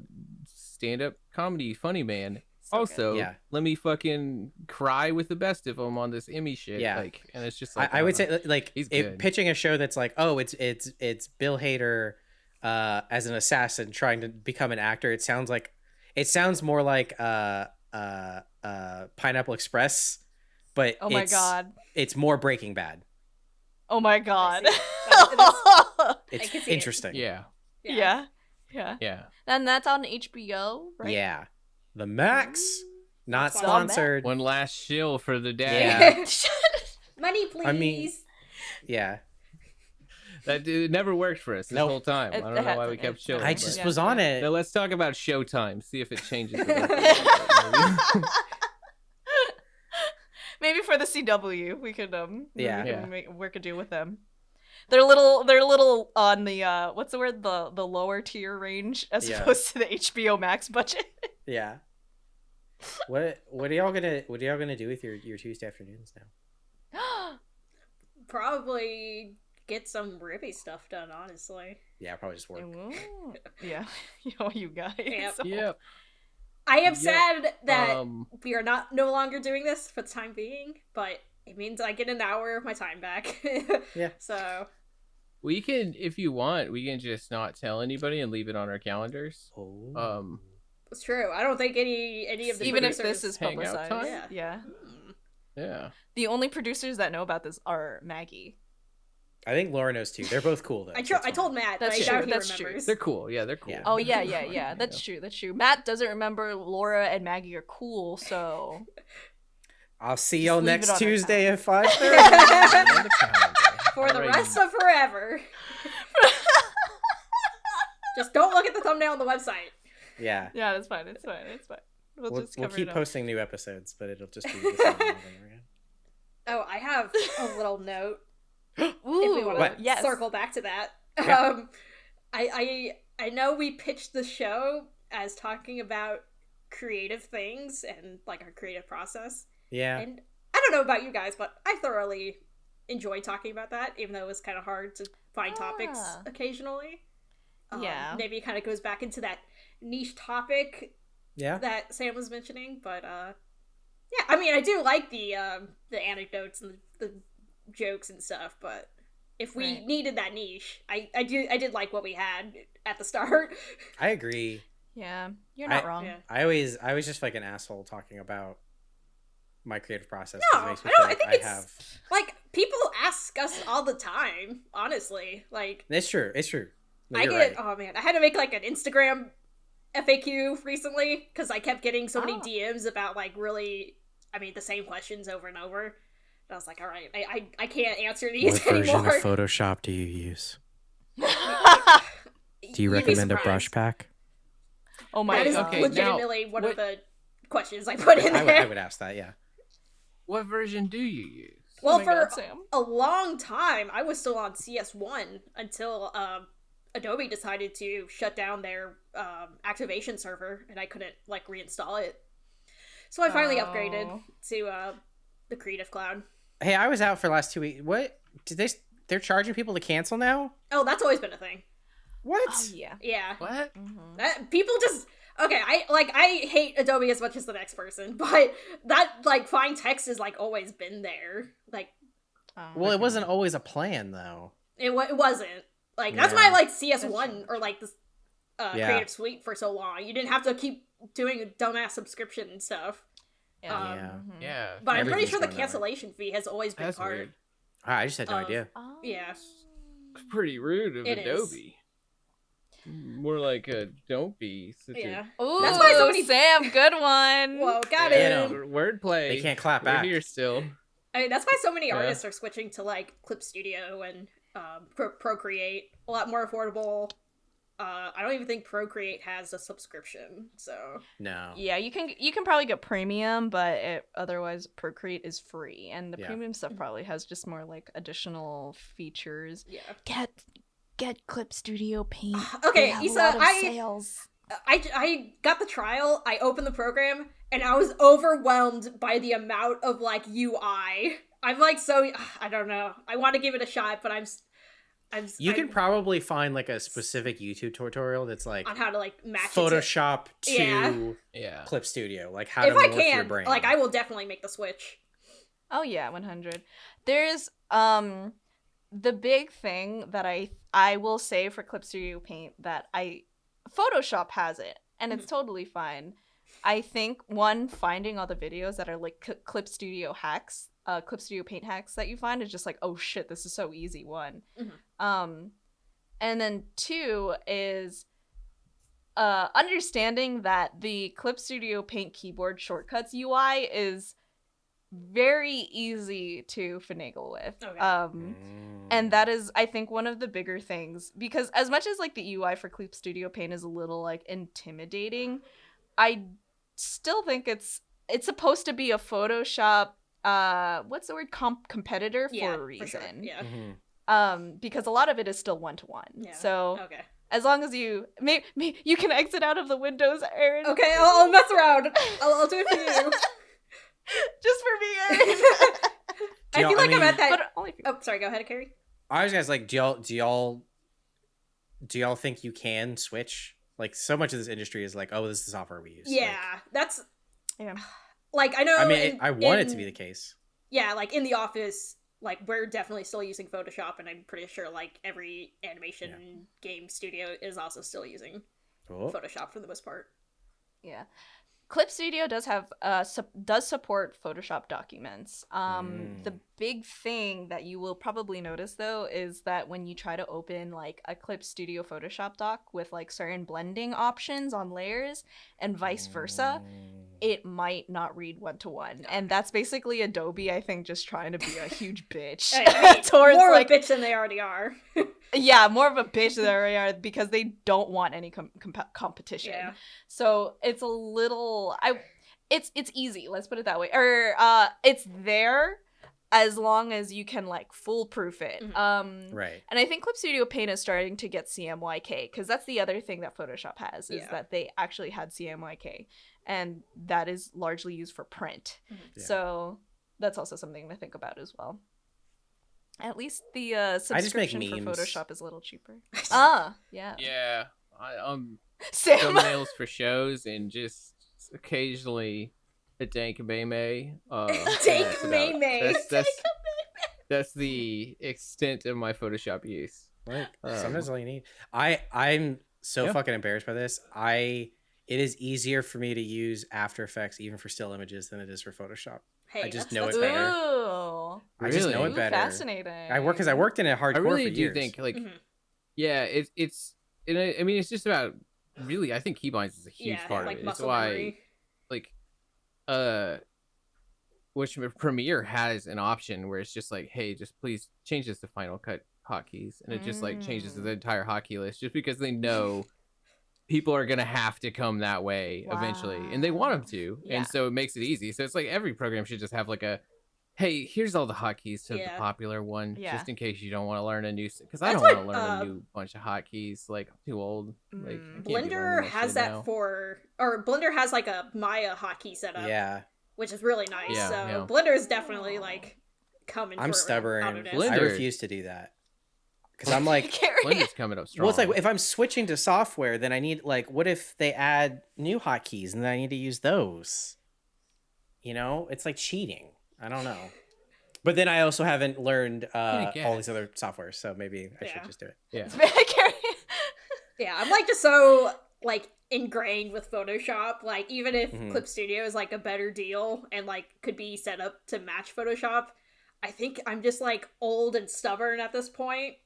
stand up comedy funny man. So also, Yeah. let me fucking cry with the best of them on this Emmy shit. Yeah. like, and it's just like I, I would know. say like He's if pitching a show that's like, oh, it's it's it's Bill Hader uh, as an assassin trying to become an actor. It sounds like it sounds more like uh, uh, uh, Pineapple Express, but Oh my it's, god. it's more Breaking Bad. Oh my god. (laughs) (laughs) It's can see it. interesting. yeah, yeah. Yeah. yeah. And that's on HBO, right? Yeah, the Max, not That's sponsored. One last shill for the (laughs) Yeah. day. Money, please. I mean- Yeah, that it never worked for us this Nope. whole time. It- I don't know why we kept It's shilling. I just was on it. Now let's talk about Showtime. See if it changes. the rest of (laughs) it. Maybe for the CW, we could um Yeah. we could Yeah. make, work a deal with them. They're little they're little on the uh what's the word the the lower tier range as Yeah. opposed to the HBO Max budget. Yeah. What what are y'all gonna what are y'all gonna do with your your Tuesday afternoons now? (gasps) Probably get some Ruby stuff done, honestly. Yeah, probably just work. Yeah, (laughs) you you guys. Yep. (laughs) yep. I am Yep. sad that Um, we are not no longer doing this for the time being, but it means I get an hour of my time back. (laughs) Yeah. So we can, if you want, we can just not tell anybody and leave it on our calendars. Oh. Um, it's true. I don't think any any of the Even if this is publicized. time? Yeah. yeah. Hmm. yeah. The only producers that know about this are Maggie. I think Laura knows too. They're both cool though. I so I told Matt, That's but I true, doubt he that's true. They're cool. Yeah, they're cool. Yeah. Oh yeah, yeah, yeah. (laughs) That's true. That's true. Matt doesn't remember Laura and Maggie are cool, so (laughs) I'll see y'all next Tuesday at five On (laughs) thirty. the calendar. For the rest of forever. Just don't look at the thumbnail on the website. Yeah. yeah, that's fine. It's fine. It's fine. We'll, We'll, just we'll keep it up. posting new episodes, but it'll just be the same over again. (laughs) Oh, I have a little note. (gasps) Ooh, if we want What? to yes. circle back to that. Yeah. Um, I, I I know we pitched the show as talking about creative things and like our creative process, Yeah. and I don't know about you guys, but I thoroughly enjoy talking about that, even though it was kind of hard to find topics Ah. occasionally. Um, Yeah. maybe it kind of goes back into that niche topic Yeah. that Sam was mentioning, but uh yeah, I mean I do like the um the anecdotes and the, the jokes and stuff, but if we Right. needed that niche, I I do I did like what we had at the start. (laughs) I agree. Yeah, you're not I- wrong. Yeah. I always I was just like an asshole talking about my creative process No, makes me I don't- feel I think like it's- have. Like people ask us all the time, honestly. Like It's true. It's true. No, I get right. oh man, I had to make like an Instagram FAQ recently because I kept getting so many Oh. DMs about like really, I mean, the same questions over and over. And I was like, all right, I I, I can't answer these what anymore. Version of (laughs) Photoshop do you use? (laughs) Do you recommend a brush pack? oh my That is god. okay, now, legitimately one what- of the questions I put in I there. would, I would ask that. Yeah. What version do you use? Well, oh for god, a long time, I was still on CS1 until um, Adobe decided to shut down their um, activation server, and I couldn't like reinstall it. So I finally upgraded Oh. to uh, the Creative Cloud. Hey, I was out for the last two weeks. What did they? They're charging people to cancel now. Oh, that's always been a thing. What? Oh yeah. Yeah. What? Mhm. That, people just okay. I like I hate Adobe as much as the next person, (laughs) but that like find text has like always been there. Like Oh. Well, it wasn't always a plan though. it, wa- it wasn't like that's Yeah. why I like CS one or like this uh, Yeah. Creative Suite for so long. You didn't have to keep doing a dumbass subscription and stuff. yeah. um, Yeah. Mhm. Yeah. But I'm pretty sure the going that way. cancellation fee has always been That's part. weird. Ah, I just had no Um, idea. Oh. Yeah. It's pretty rude of It is. Adobe. More like a don't be such Yeah. Ooh, That's why so many- Sam, good one. (laughs) Whoa, got Yeah, it. no. wordplay. They can't clap We're back. here still. I mean, that's why so many Yeah. artists are switching to like Clip Studio and um, Pro- Procreate. A lot more affordable. Uh, I don't even think Procreate has a subscription, so No. Yeah, you can you can probably get premium, but it, otherwise Procreate is free, and the Yeah. premium stuff probably has just more like additional features. yeah. Get get Clip Studio Paint. (sighs) Okay, They have Isa, of I- sales. I, I got the trial. I opened the program, and I was overwhelmed by the amount of like UI. I'm like so (sighs) I don't know. I want to give it a shot, but I'm s- I'm s- You can I'm- probably find like a specific YouTube tutorial that's like on how to like match it to- Photoshop to Yeah. Yeah. Clip Studio, like how If to I morph your can, brain. like I will definitely make the switch. Oh yeah, 100. There's um the big thing that I I will say for Clip Studio Paint that I Photoshop has it and it's totally fine. I think one finding all the videos that are like Cl- Clip Studio hacks, uh Clip Studio Paint hacks that you find is just like, "Oh shit, this is so easy." One. Mhm. Um and then two is uh understanding that the Clip Studio Paint keyboard shortcuts UI is very easy to finagle with. Okay. Um Mm. and that is I think one of the bigger things because as much as like the UI for Clip Studio Paint is a little like intimidating, I still think it's it's supposed to be a Photoshop uh what's the word comp competitor for yeah, a for reason. sure. Yeah. Mhm. Um because a lot of it is still one to one. Yeah. So Okay. as long as you may, may you can exit out of the windows, Aaron. Okay, I'll, I'll mess around. I'll, I'll do it for you. (laughs) Just for me, Aaron. (laughs) I y'all- feel I like I am at that. but only for Oh, sorry. Go ahead, Kerry. I was guys like, do y'all do y'all do y'all think you can switch? Like so much of this industry is like, oh, this is the software we use. Like, Yeah, that's Yeah. (sighs) like I know. I mean, in- I want it to be the case. yeah, like in the office, like we're definitely still using Photoshop, and I'm pretty sure like every animation game studio is also still using Cool. Photoshop for the most part. Yeah. Clip Studio does have uh sup- does support Photoshop documents. Um the Mm. big thing that you will probably notice though is that when you try to open like a Clip Studio Photoshop doc with like certain blending options on layers and vice versa, Mm. it might not read one to one. And that's basically Adobe I think just trying to be a huge (laughs) bitch I mean, (laughs) towards more like of a bitch than they already are. (laughs) yeah, more of a bitch than they are because they don't want any com- comp- competition. Yeah. So it's a little I it's it's easy, let's put it that way. Or uh it's there as long as you can like foolproof it. Mhm. Um Right. and I think Clip Studio Paint is starting to get CMYK because that's the other thing that Photoshop has is Yeah. that they actually had CMYK and that is largely used for print. Mhm. Yeah. So that's also something to think about as well. At least the uh, just make subscription for. Photoshop is a little cheaper. (laughs) ah, yeah. Yeah. I, um, (laughs) Sam. thumbnails for shows and just occasionally a dank meme. Uh, (laughs) Dank that's about- meme. That's, that's, that's the extent of my Photoshop use. Like Um, sometimes all you need. I I'm so Yeah. fucking embarrassed by this. I it is easier for me to use After Effects even for still images than it is for Photoshop. Hey, I just know it better. Ooh. I just know Really? it Ooh, better. Fascinating. I work because I worked in it hardcore I really for do years. think like Mhm. yeah, it's it's and I, I mean it's just about really I think keybinds is a huge yeah, part like of it. It's why memory. like uh which Premiere has an option where it's just like, hey, just please change this to Final Cut hotkeys, and it just like changes Mm. the entire hotkey list just because they know people are gonna have to come that way eventually, and they want them to, Yeah. and so it makes it easy. So it's like every program should just have like a, hey, here's all the hotkeys to Yeah. the popular one, Yeah. just in case you don't want to learn a new. Because I don't want to learn uh, a new bunch of hotkeys. Like I'm too old. Like Mm. can't Blender has that now. for, or Blender has like a Maya hotkey setup, Yeah, which is really nice. Yeah, so yeah. Blender is definitely like coming. I'm stubborn. Blender- I refuse to do that. Because I'm like, (laughs) Blender's coming up strong. well, it's like if I'm switching to software, then I need like, what if they add new hotkeys and then I need to use those? You know, it's like cheating. I don't know. But then I also haven't learned uh, all these other softwares, so maybe I Yeah. should just do it. yeah. (laughs) Yeah, I'm like just so like ingrained with Photoshop. Like even if Mhm. Clip Studio is like a better deal and like could be set up to match Photoshop, I think I'm just like old and stubborn at this point,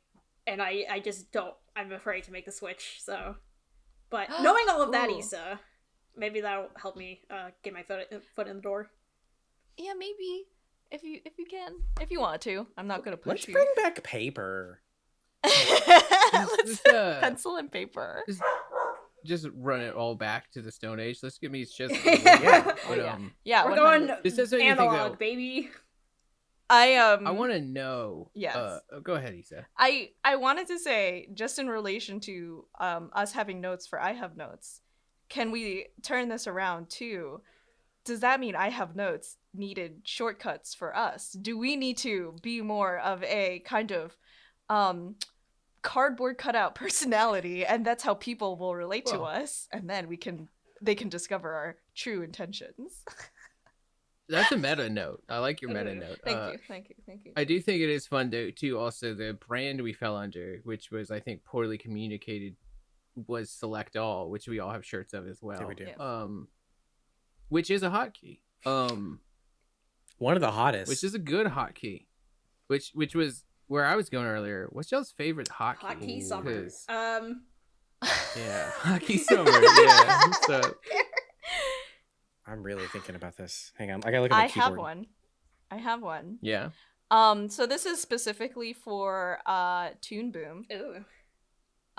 and I I just don't. I'm afraid to make the switch. So, but (gasps) knowing all of that, Ooh. Isa, maybe that'll help me uh, get my foot foot in the door. Yeah, maybe if you if you can if you want to. I'm not gonna push Let's you. bring back paper. (laughs) Let's uh, pencil and paper. just, just run it all back to the Stone Age. Let's give me just (laughs) Yeah. But, Oh, yeah. um, Yeah, We're 100. going This doesn't anything, analog, though. baby. I um I want to know. Yes. Uh, go ahead, Isa. I I wanted to say just in relation to um us having notes for I have notes. Can we turn this around too? Does that mean I have notes needed shortcuts for us? Do we need to be more of a kind of um cardboard cutout (laughs) personality and that's how people will relate to us and then we can they can discover our true intentions. (laughs) That's a meta note. I like your meta note. thank Uh, you. Thank you. Thank you. I do think it is fun to too. Also, the brand we fell under, which was I think poorly communicated, was Select All, which we all have shirts of as well. Yeah, we do. Yeah. Um, which is a hotkey. Um, One of the hottest. which is a good hotkey. Which which was where I was going earlier. What's y'all's favorite hotkey? Hotkey Ooh. summer. 'Cause- Um, Yeah, (laughs) hockey summer. Yeah. So (laughs) I'm really thinking about this. Hang on, I gotta look at my I keyboard. have one. I have one. yeah. Um, so this is specifically for uh Toon Boom. ooh.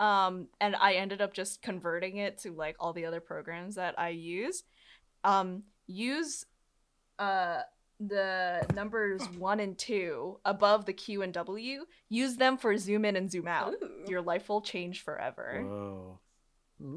Um, and I ended up just converting it to like all the other programs that I use. Um, use uh the numbers (gasps) one and two above the Q and W. Use them for zoom in and zoom out. Ooh. Your life will change forever. Whoa.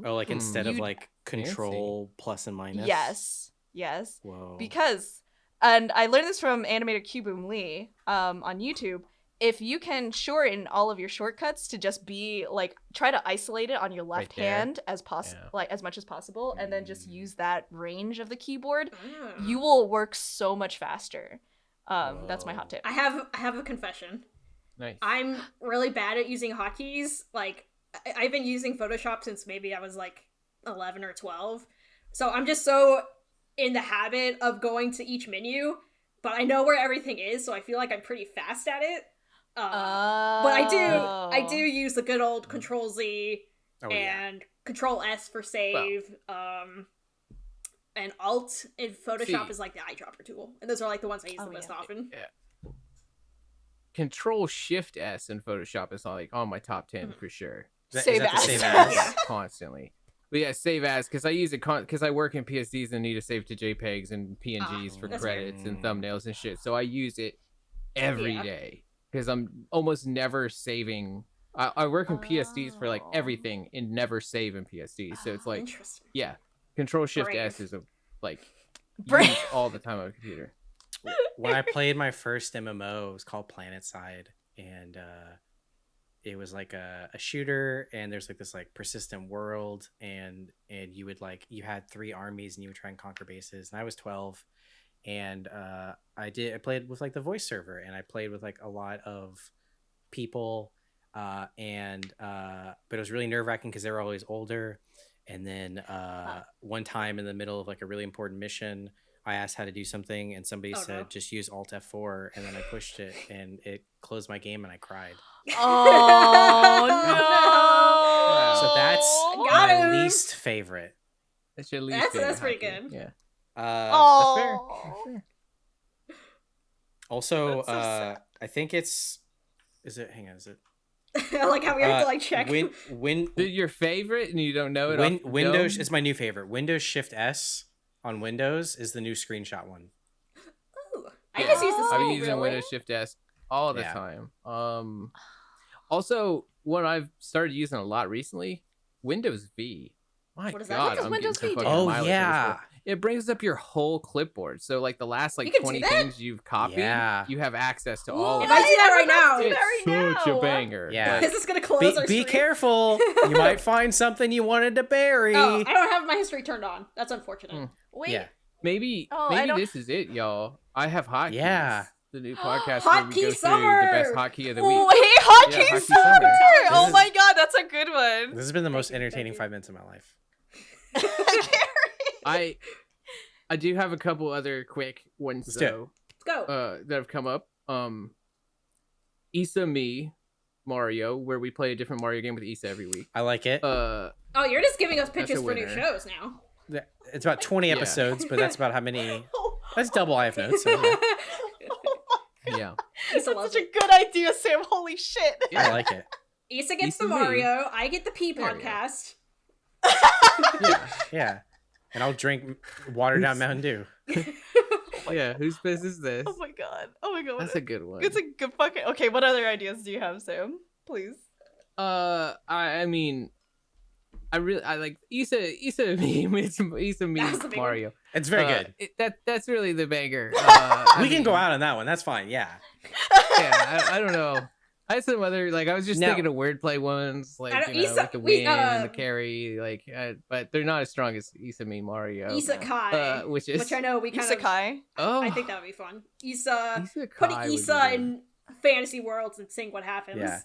Oh, like instead of You'd- like control plus and minus. Yes. Yes. Whoa. because and i learned this from animator cuboom lee um, on youtube if you can shorten all of your shortcuts to just be like try to isolate it on your left there. hand as possible Yeah. like as much as possible and then just Mm. use that range of the keyboard Ah. you will work so much faster um, that's my hot tip I have I have a confession. Nice. I'm really bad at using hotkeys. Like I- I've been using Photoshop since maybe I was like 11 or 12. So I'm just so in the habit of going to each menu, but I know where everything is, so I feel like I'm pretty fast at it. Uh, but I do I do Oh. use the good old Control Z oh, yeah. and Control S for save. um and Alt in Photoshop See. is like the eyedropper tool. And those are like the ones I use Oh, the most yeah. often. Control Shift S in Photoshop is like on my top ten Mhm. for sure. Is that- is Save that as. save (laughs) Yeah. as? constantly. But yeah, save as because I use it because I work in PSDs and need to save to JPEGs and PNGs Ah, for that's fair. credits and thumbnails and shit. So I use it every day Yeah. because I'm almost never saving. I, I work in PSDs for like Oh. everything and never save in PSDs. So it's Ah, like interesting. yeah, Control Shift Brave. S is a like (laughs) Brave. all the time on a computer. when I played my first MMO, it was called PlanetSide, and uh, it was like a, a shooter, and there's like this like persistent world, and and you would like you had three armies, and you would try and conquer bases. And I was twelve, and uh, I did I played with like the voice server, and I played with like a lot of people, uh, and uh, but it was really nerve wracking because they were always older. And then uh, one time in the middle of like a really important mission, I asked how to do something, and somebody Oh, said no. just use Alt F4, and then I pushed it, and it closed my game, and I cried. (gasps) oh (laughs) no So that's Got my him. least favorite. That's your least That's- favorite that's pretty hotkey. good. Yeah. Uh, oh Also, That's so uh. I think it's is it? Hang on, is it? (laughs) I like how we have uh, to like check. Win, win, your favorite and you don't know it. win Windows dome? is my new favorite. Windows Shift S on Windows is the new screenshot one. Ooh, I just use the I've been using wheel. Windows Shift S all the Yeah. time. Um, also, one I've started using a lot recently, Windows V. My What is that? God, What does I'm Windows getting V some do? fucking Oh mileage on this yeah, one. It brings up your whole clipboard. So like the last like You can do twenty things you've copied, Yeah. you have access to Ooh, all if of I it. do that right now- It's that right such now. a banger. Yeah. This is this gonna close Be, our be careful. (laughs) You might find something you wanted to bury. Oh, I don't have my history turned on. That's unfortunate. Mm. Wait. Yeah. Maybe Oh, maybe this is it, y'all. I have hotkeys. Yeah. The new podcast Hot (gasps) where we Key go Summer! through the best hotkey of the Wait, week. hockey Yeah, Hockey summer! Summer. Oh is- my god, that's a good one. This has been the most entertaining five minutes of my life. (laughs) I (laughs) I do have a couple other quick ones Let's do though Let's go. uh, that have come up. Um, Issa Me Mario, where we play a different Mario game with Isa every week. I like it. Uh, oh, you're just giving us that's pitches for new shows now. Th- it's about 20 (laughs) Yeah. episodes, but that's about how many. (laughs) Oh, That's double I have notes. So yeah. yeah, Issa that's loves such a good idea, Sam. Holy shit. Yeah. I like it. Issa gets Issa the me. Mario. I get the P There go. podcast. yeah, Yeah. And I'll drink watered down Mountain Dew. (laughs) yeah. Whose business is this? Oh my god. Oh my god. That's a good one. It's a good fucking. Okay, what other ideas do you have, Sam? Please. Uh, I, I mean, I really I like Issa Issa me Issa me That's the big. Mario. It's very Uh, good. it- that that's really the banger. (laughs) Uh, I we can go out on that one. That's fine. Yeah. (laughs) Yeah, I, I don't know. I had some other like I was just No. thinking of wordplay ones, like you know, Issa- like the we, win and the uh, carry, like, uh, but they're not as strong as Issa me Mario. Issa Kai, uh, which is which I know we kind of. Isekai. oh, I think that would be fun. Isa Issa putting Kai would be in fantasy worlds and seeing what happens. Yeah.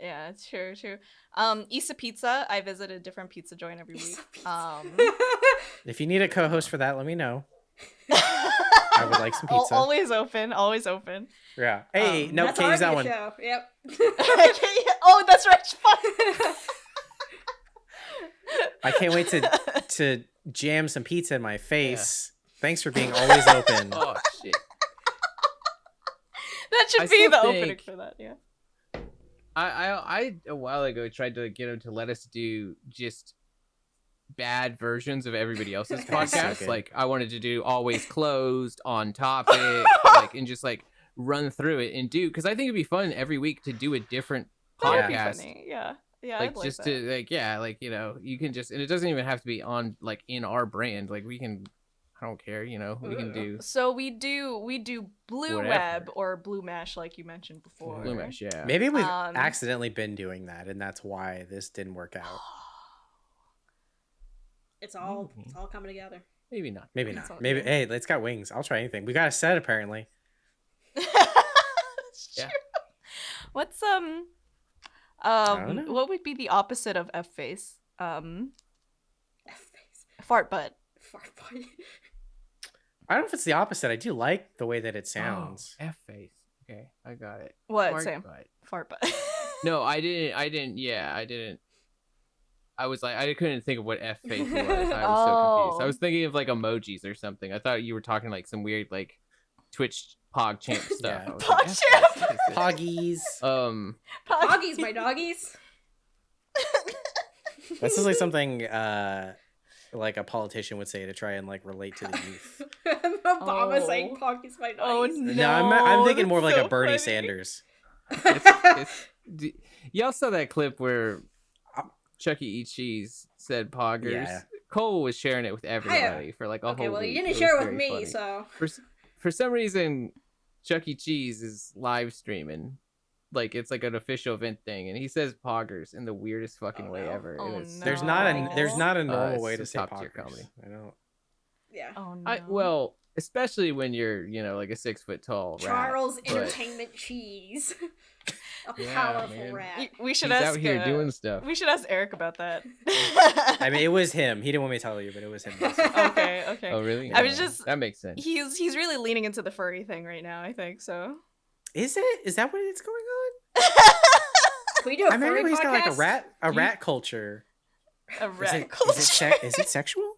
Yeah, it's true, true. Um, Isa Pizza. I visit a different pizza joint every week. Um, (laughs) If you need a co host for that, let me know. (laughs) I would like some pizza. always open, always open. Yeah. Hey, Um, no, That's can't use that one. show. Yep. (laughs) oh, that's right. I can't wait to to jam some pizza in my face. Thanks for being always open. (laughs) Oh shit! that should I be still the opening for that. Yeah. I, I I a while ago tried to get him to let us do just bad versions of everybody else's (laughs) That's so podcast. like I wanted to do always closed on topic, (laughs) like and just like run through it and do because I think it'd be fun every week to do a different That be podcast. funny. Yeah. Yeah. like I'd like just that. to like yeah like you know you can just and it doesn't even have to be on like in our brand like we can i don't care you know we can do So we do we do blue Whatever. web or blue mesh like you mentioned before. blue mesh yeah Maybe we've Um, accidentally been doing that, and that's why this didn't work out. (gasps) (gasps) (gasps) (laughs) it's all Mhm. it's all coming together. maybe not Maybe It's not. Maybe good. hey, it's got wings. I'll try anything. We got a set apparently. (laughs) Yeah. true. What's um don't um what would be the opposite of F face? Um F-face. fart butt. Fart boy. I don't know if it's the opposite. I do like the way that it Oh, sounds. f face okay i got it What, Fart Sam? butt. Fart butt. (laughs) no i didn't i didn't yeah i didn't i was like i couldn't think of what f (laughs) face was i was so confused i Oh. was thinking of like emojis or something i thought you were talking like some weird like twitch pog champ (laughs) stuff Yeah. I was like, Pog F-face, what is this? Poggies. um (laughs) Doggies, my doggies. This is like something uh like a politician would say to try and like relate to the youth. Obama Oh. saying Poggies, my Oh, doggies. No, I'm, I'm thinking more of like so a Bernie funny. Sanders. it's, it's, y'all saw that clip where Chucky E. Cheese said poggers. Yeah. Cole was sharing it with everybody for like a okay, whole well, week. you didn't was share it with me, funny. so for for some reason, Chuck E. Cheese is live streaming. Like it's like an official event thing, and he says poggers in the weirdest oh, fucking Oh, way no. ever. Oh, it's- There's not a there's not a normal uh, it's way to just say top tier poggers. comedy. I don't. yeah. Oh no. I well, especially when you're you know like a six foot tall. rat, Charles but Entertainment Cheese. (laughs) (laughs) a Yeah, powerful man. rat. We should He's ask out here uh, doing stuff. We should ask Eric about that. (laughs) I mean, it was him. He didn't want me to tell you, but it was him. (laughs) okay, okay. Oh really? I was Yeah, just- that makes sense. He's he's really leaning into the furry thing right now. I think so. Is it? Is that what it's going on? Can we do a I furry remember he's got like a rat a you- rat culture. A Is rat it, culture. is it, sec- is it sexual?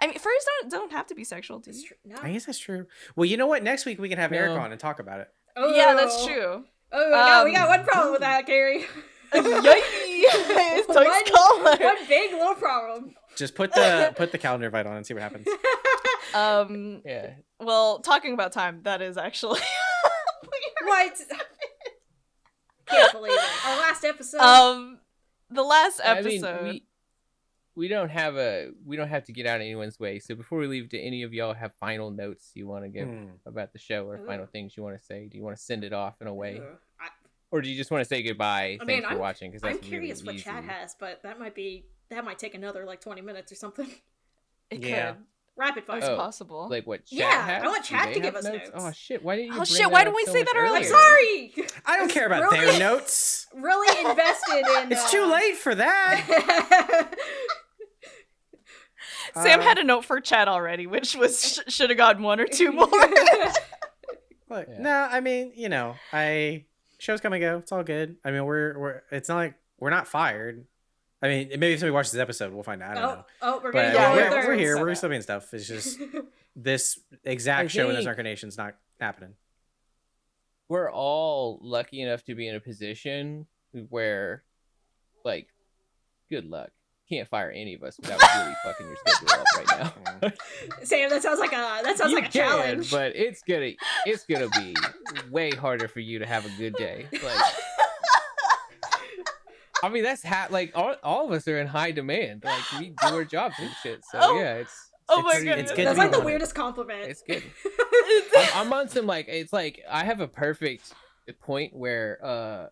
I mean, furries don't don't have to be sexual, do you? No. I guess that's true. Well, you know what? Next week we can have Eric on and talk about it. Oh. Yeah, that's true. Oh, no, we got Um, one problem with that, Kerry. (laughs) Yay! (laughs) one, Toys one big little problem. Just put the put the calendar invite on and see what happens. (laughs) Um. Yeah. Well, talking about time, that is actually. what? Can't believe it. Our last episode. um, the last I episode. mean, we we don't have a we don't have to get out of anyone's way. So before we leave, do any of y'all have final notes you want to give Hmm. about the show or final things you want to say? Do you want to send it off in a way, Ugh. I, or do you just want to say goodbye? I Thanks mean, for I'm- watching. Because I'm curious really what chat easy. has, but that might be that might take another like 20 minutes or something. (laughs) It Yeah. could. Rapid fire. It's Oh, possible. Like what? Chat Yeah, I want Do chat to give us notes. Oh shit! Why didn't you? Oh, bring shit, that why up didn't we so say much that I'm earlier? sorry. (laughs) I don't care about Really? their notes. (laughs) really invested in. It's uh, too late for that. Sam Uh, had a note for Chad already, which was (laughs) sh- should have gotten one or two (laughs) more. Look, Yeah. no, I mean, you know, I shows come and go. It's all good. I mean, we're we're. It's not like we're not fired. I mean, maybe if somebody watches this episode, we'll find out. I don't oh, know. oh, we're But getting Yeah, we're- we're, we're here. We're still being stuff. It's just (laughs) this exact show in this think- incarnation's not happening. we're all lucky enough to be in a position where, like, good luck. Can't fire any of us without really fucking your schedule up right now. (laughs) Sam, that sounds like a that sounds you like a can, challenge. but it's gonna it's gonna be way harder for you to have a good day. Like, I mean, that's ha- like all, all of us are in high demand. Like we do our jobs and shit. So Oh. yeah, it's Oh it's my pretty- goodness. It's good That's like the wanted. weirdest compliment. It's good. (laughs) I'm, I'm on some like it's like I have a perfect point where uh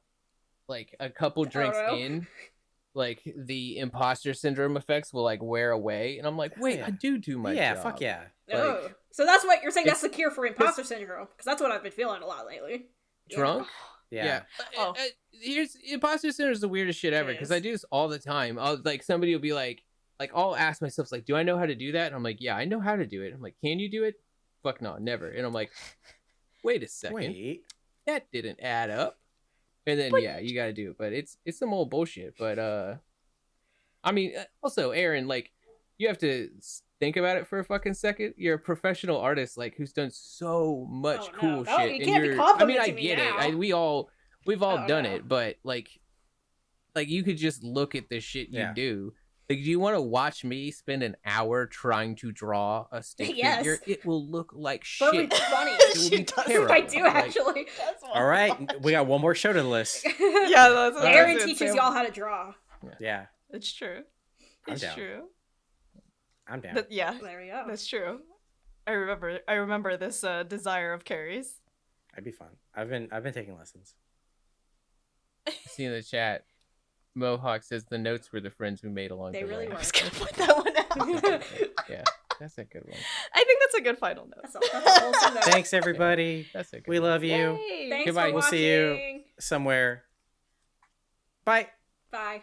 like a couple drinks no. in like the imposter syndrome effects will like wear away and I'm like wait yeah. I do do my yeah, job. fuck yeah. oh. like- so that's what you're saying. That's the cure for imposter syndrome, because that's what I've been feeling a lot lately. drunk (sighs) Yeah. yeah. Oh. Uh, uh, here's imposter syndrome is the weirdest shit ever because. I do this all the time. I'll like somebody will be like, like I'll ask myself like, do I know how to do that? And I'm like, yeah, I know how to do it. I'm like, can you do it? Fuck no, never. And I'm like, wait a second, Wait. that didn't add up. And then But- yeah, you got to do it. But it's it's some old bullshit. But uh, I mean, uh, also Aaron, like, you have to think about it for a fucking second. You're a professional artist, like, who's done so much Oh, cool No, shit. you and can't be you're, I mean, I complimenting me get it. I, we all, we've all Oh, done no. it. But like, like you could just look at the shit you Yeah. do. Like, do you want to watch me spend an hour trying to draw a (laughs) stick Yes. figure? It will look like But it'd shit. be (laughs) funny. It will She be does. I terrible. do Like, actually. All right, we got one more show to the list. (laughs) yeah, that's what Aaron said, teaches y'all how to draw. Yeah, It's true. I'm It's down. true. I'm down. That- yeah, There we go. that's true. I remember. I remember this uh, desire of Kerry's. I'd be fun. I've been I've been taking lessons. See in the chat, Mohawk says the notes were the friends we made along the way. They really way. I was gonna point that one (laughs) out. yeah, that's a good one. (laughs) I think that's a good final note. That's a, that's a note. Thanks everybody. That's a good We one. love you Yay! Thanks Goodbye. for We'll see you. somewhere. Bye. Bye.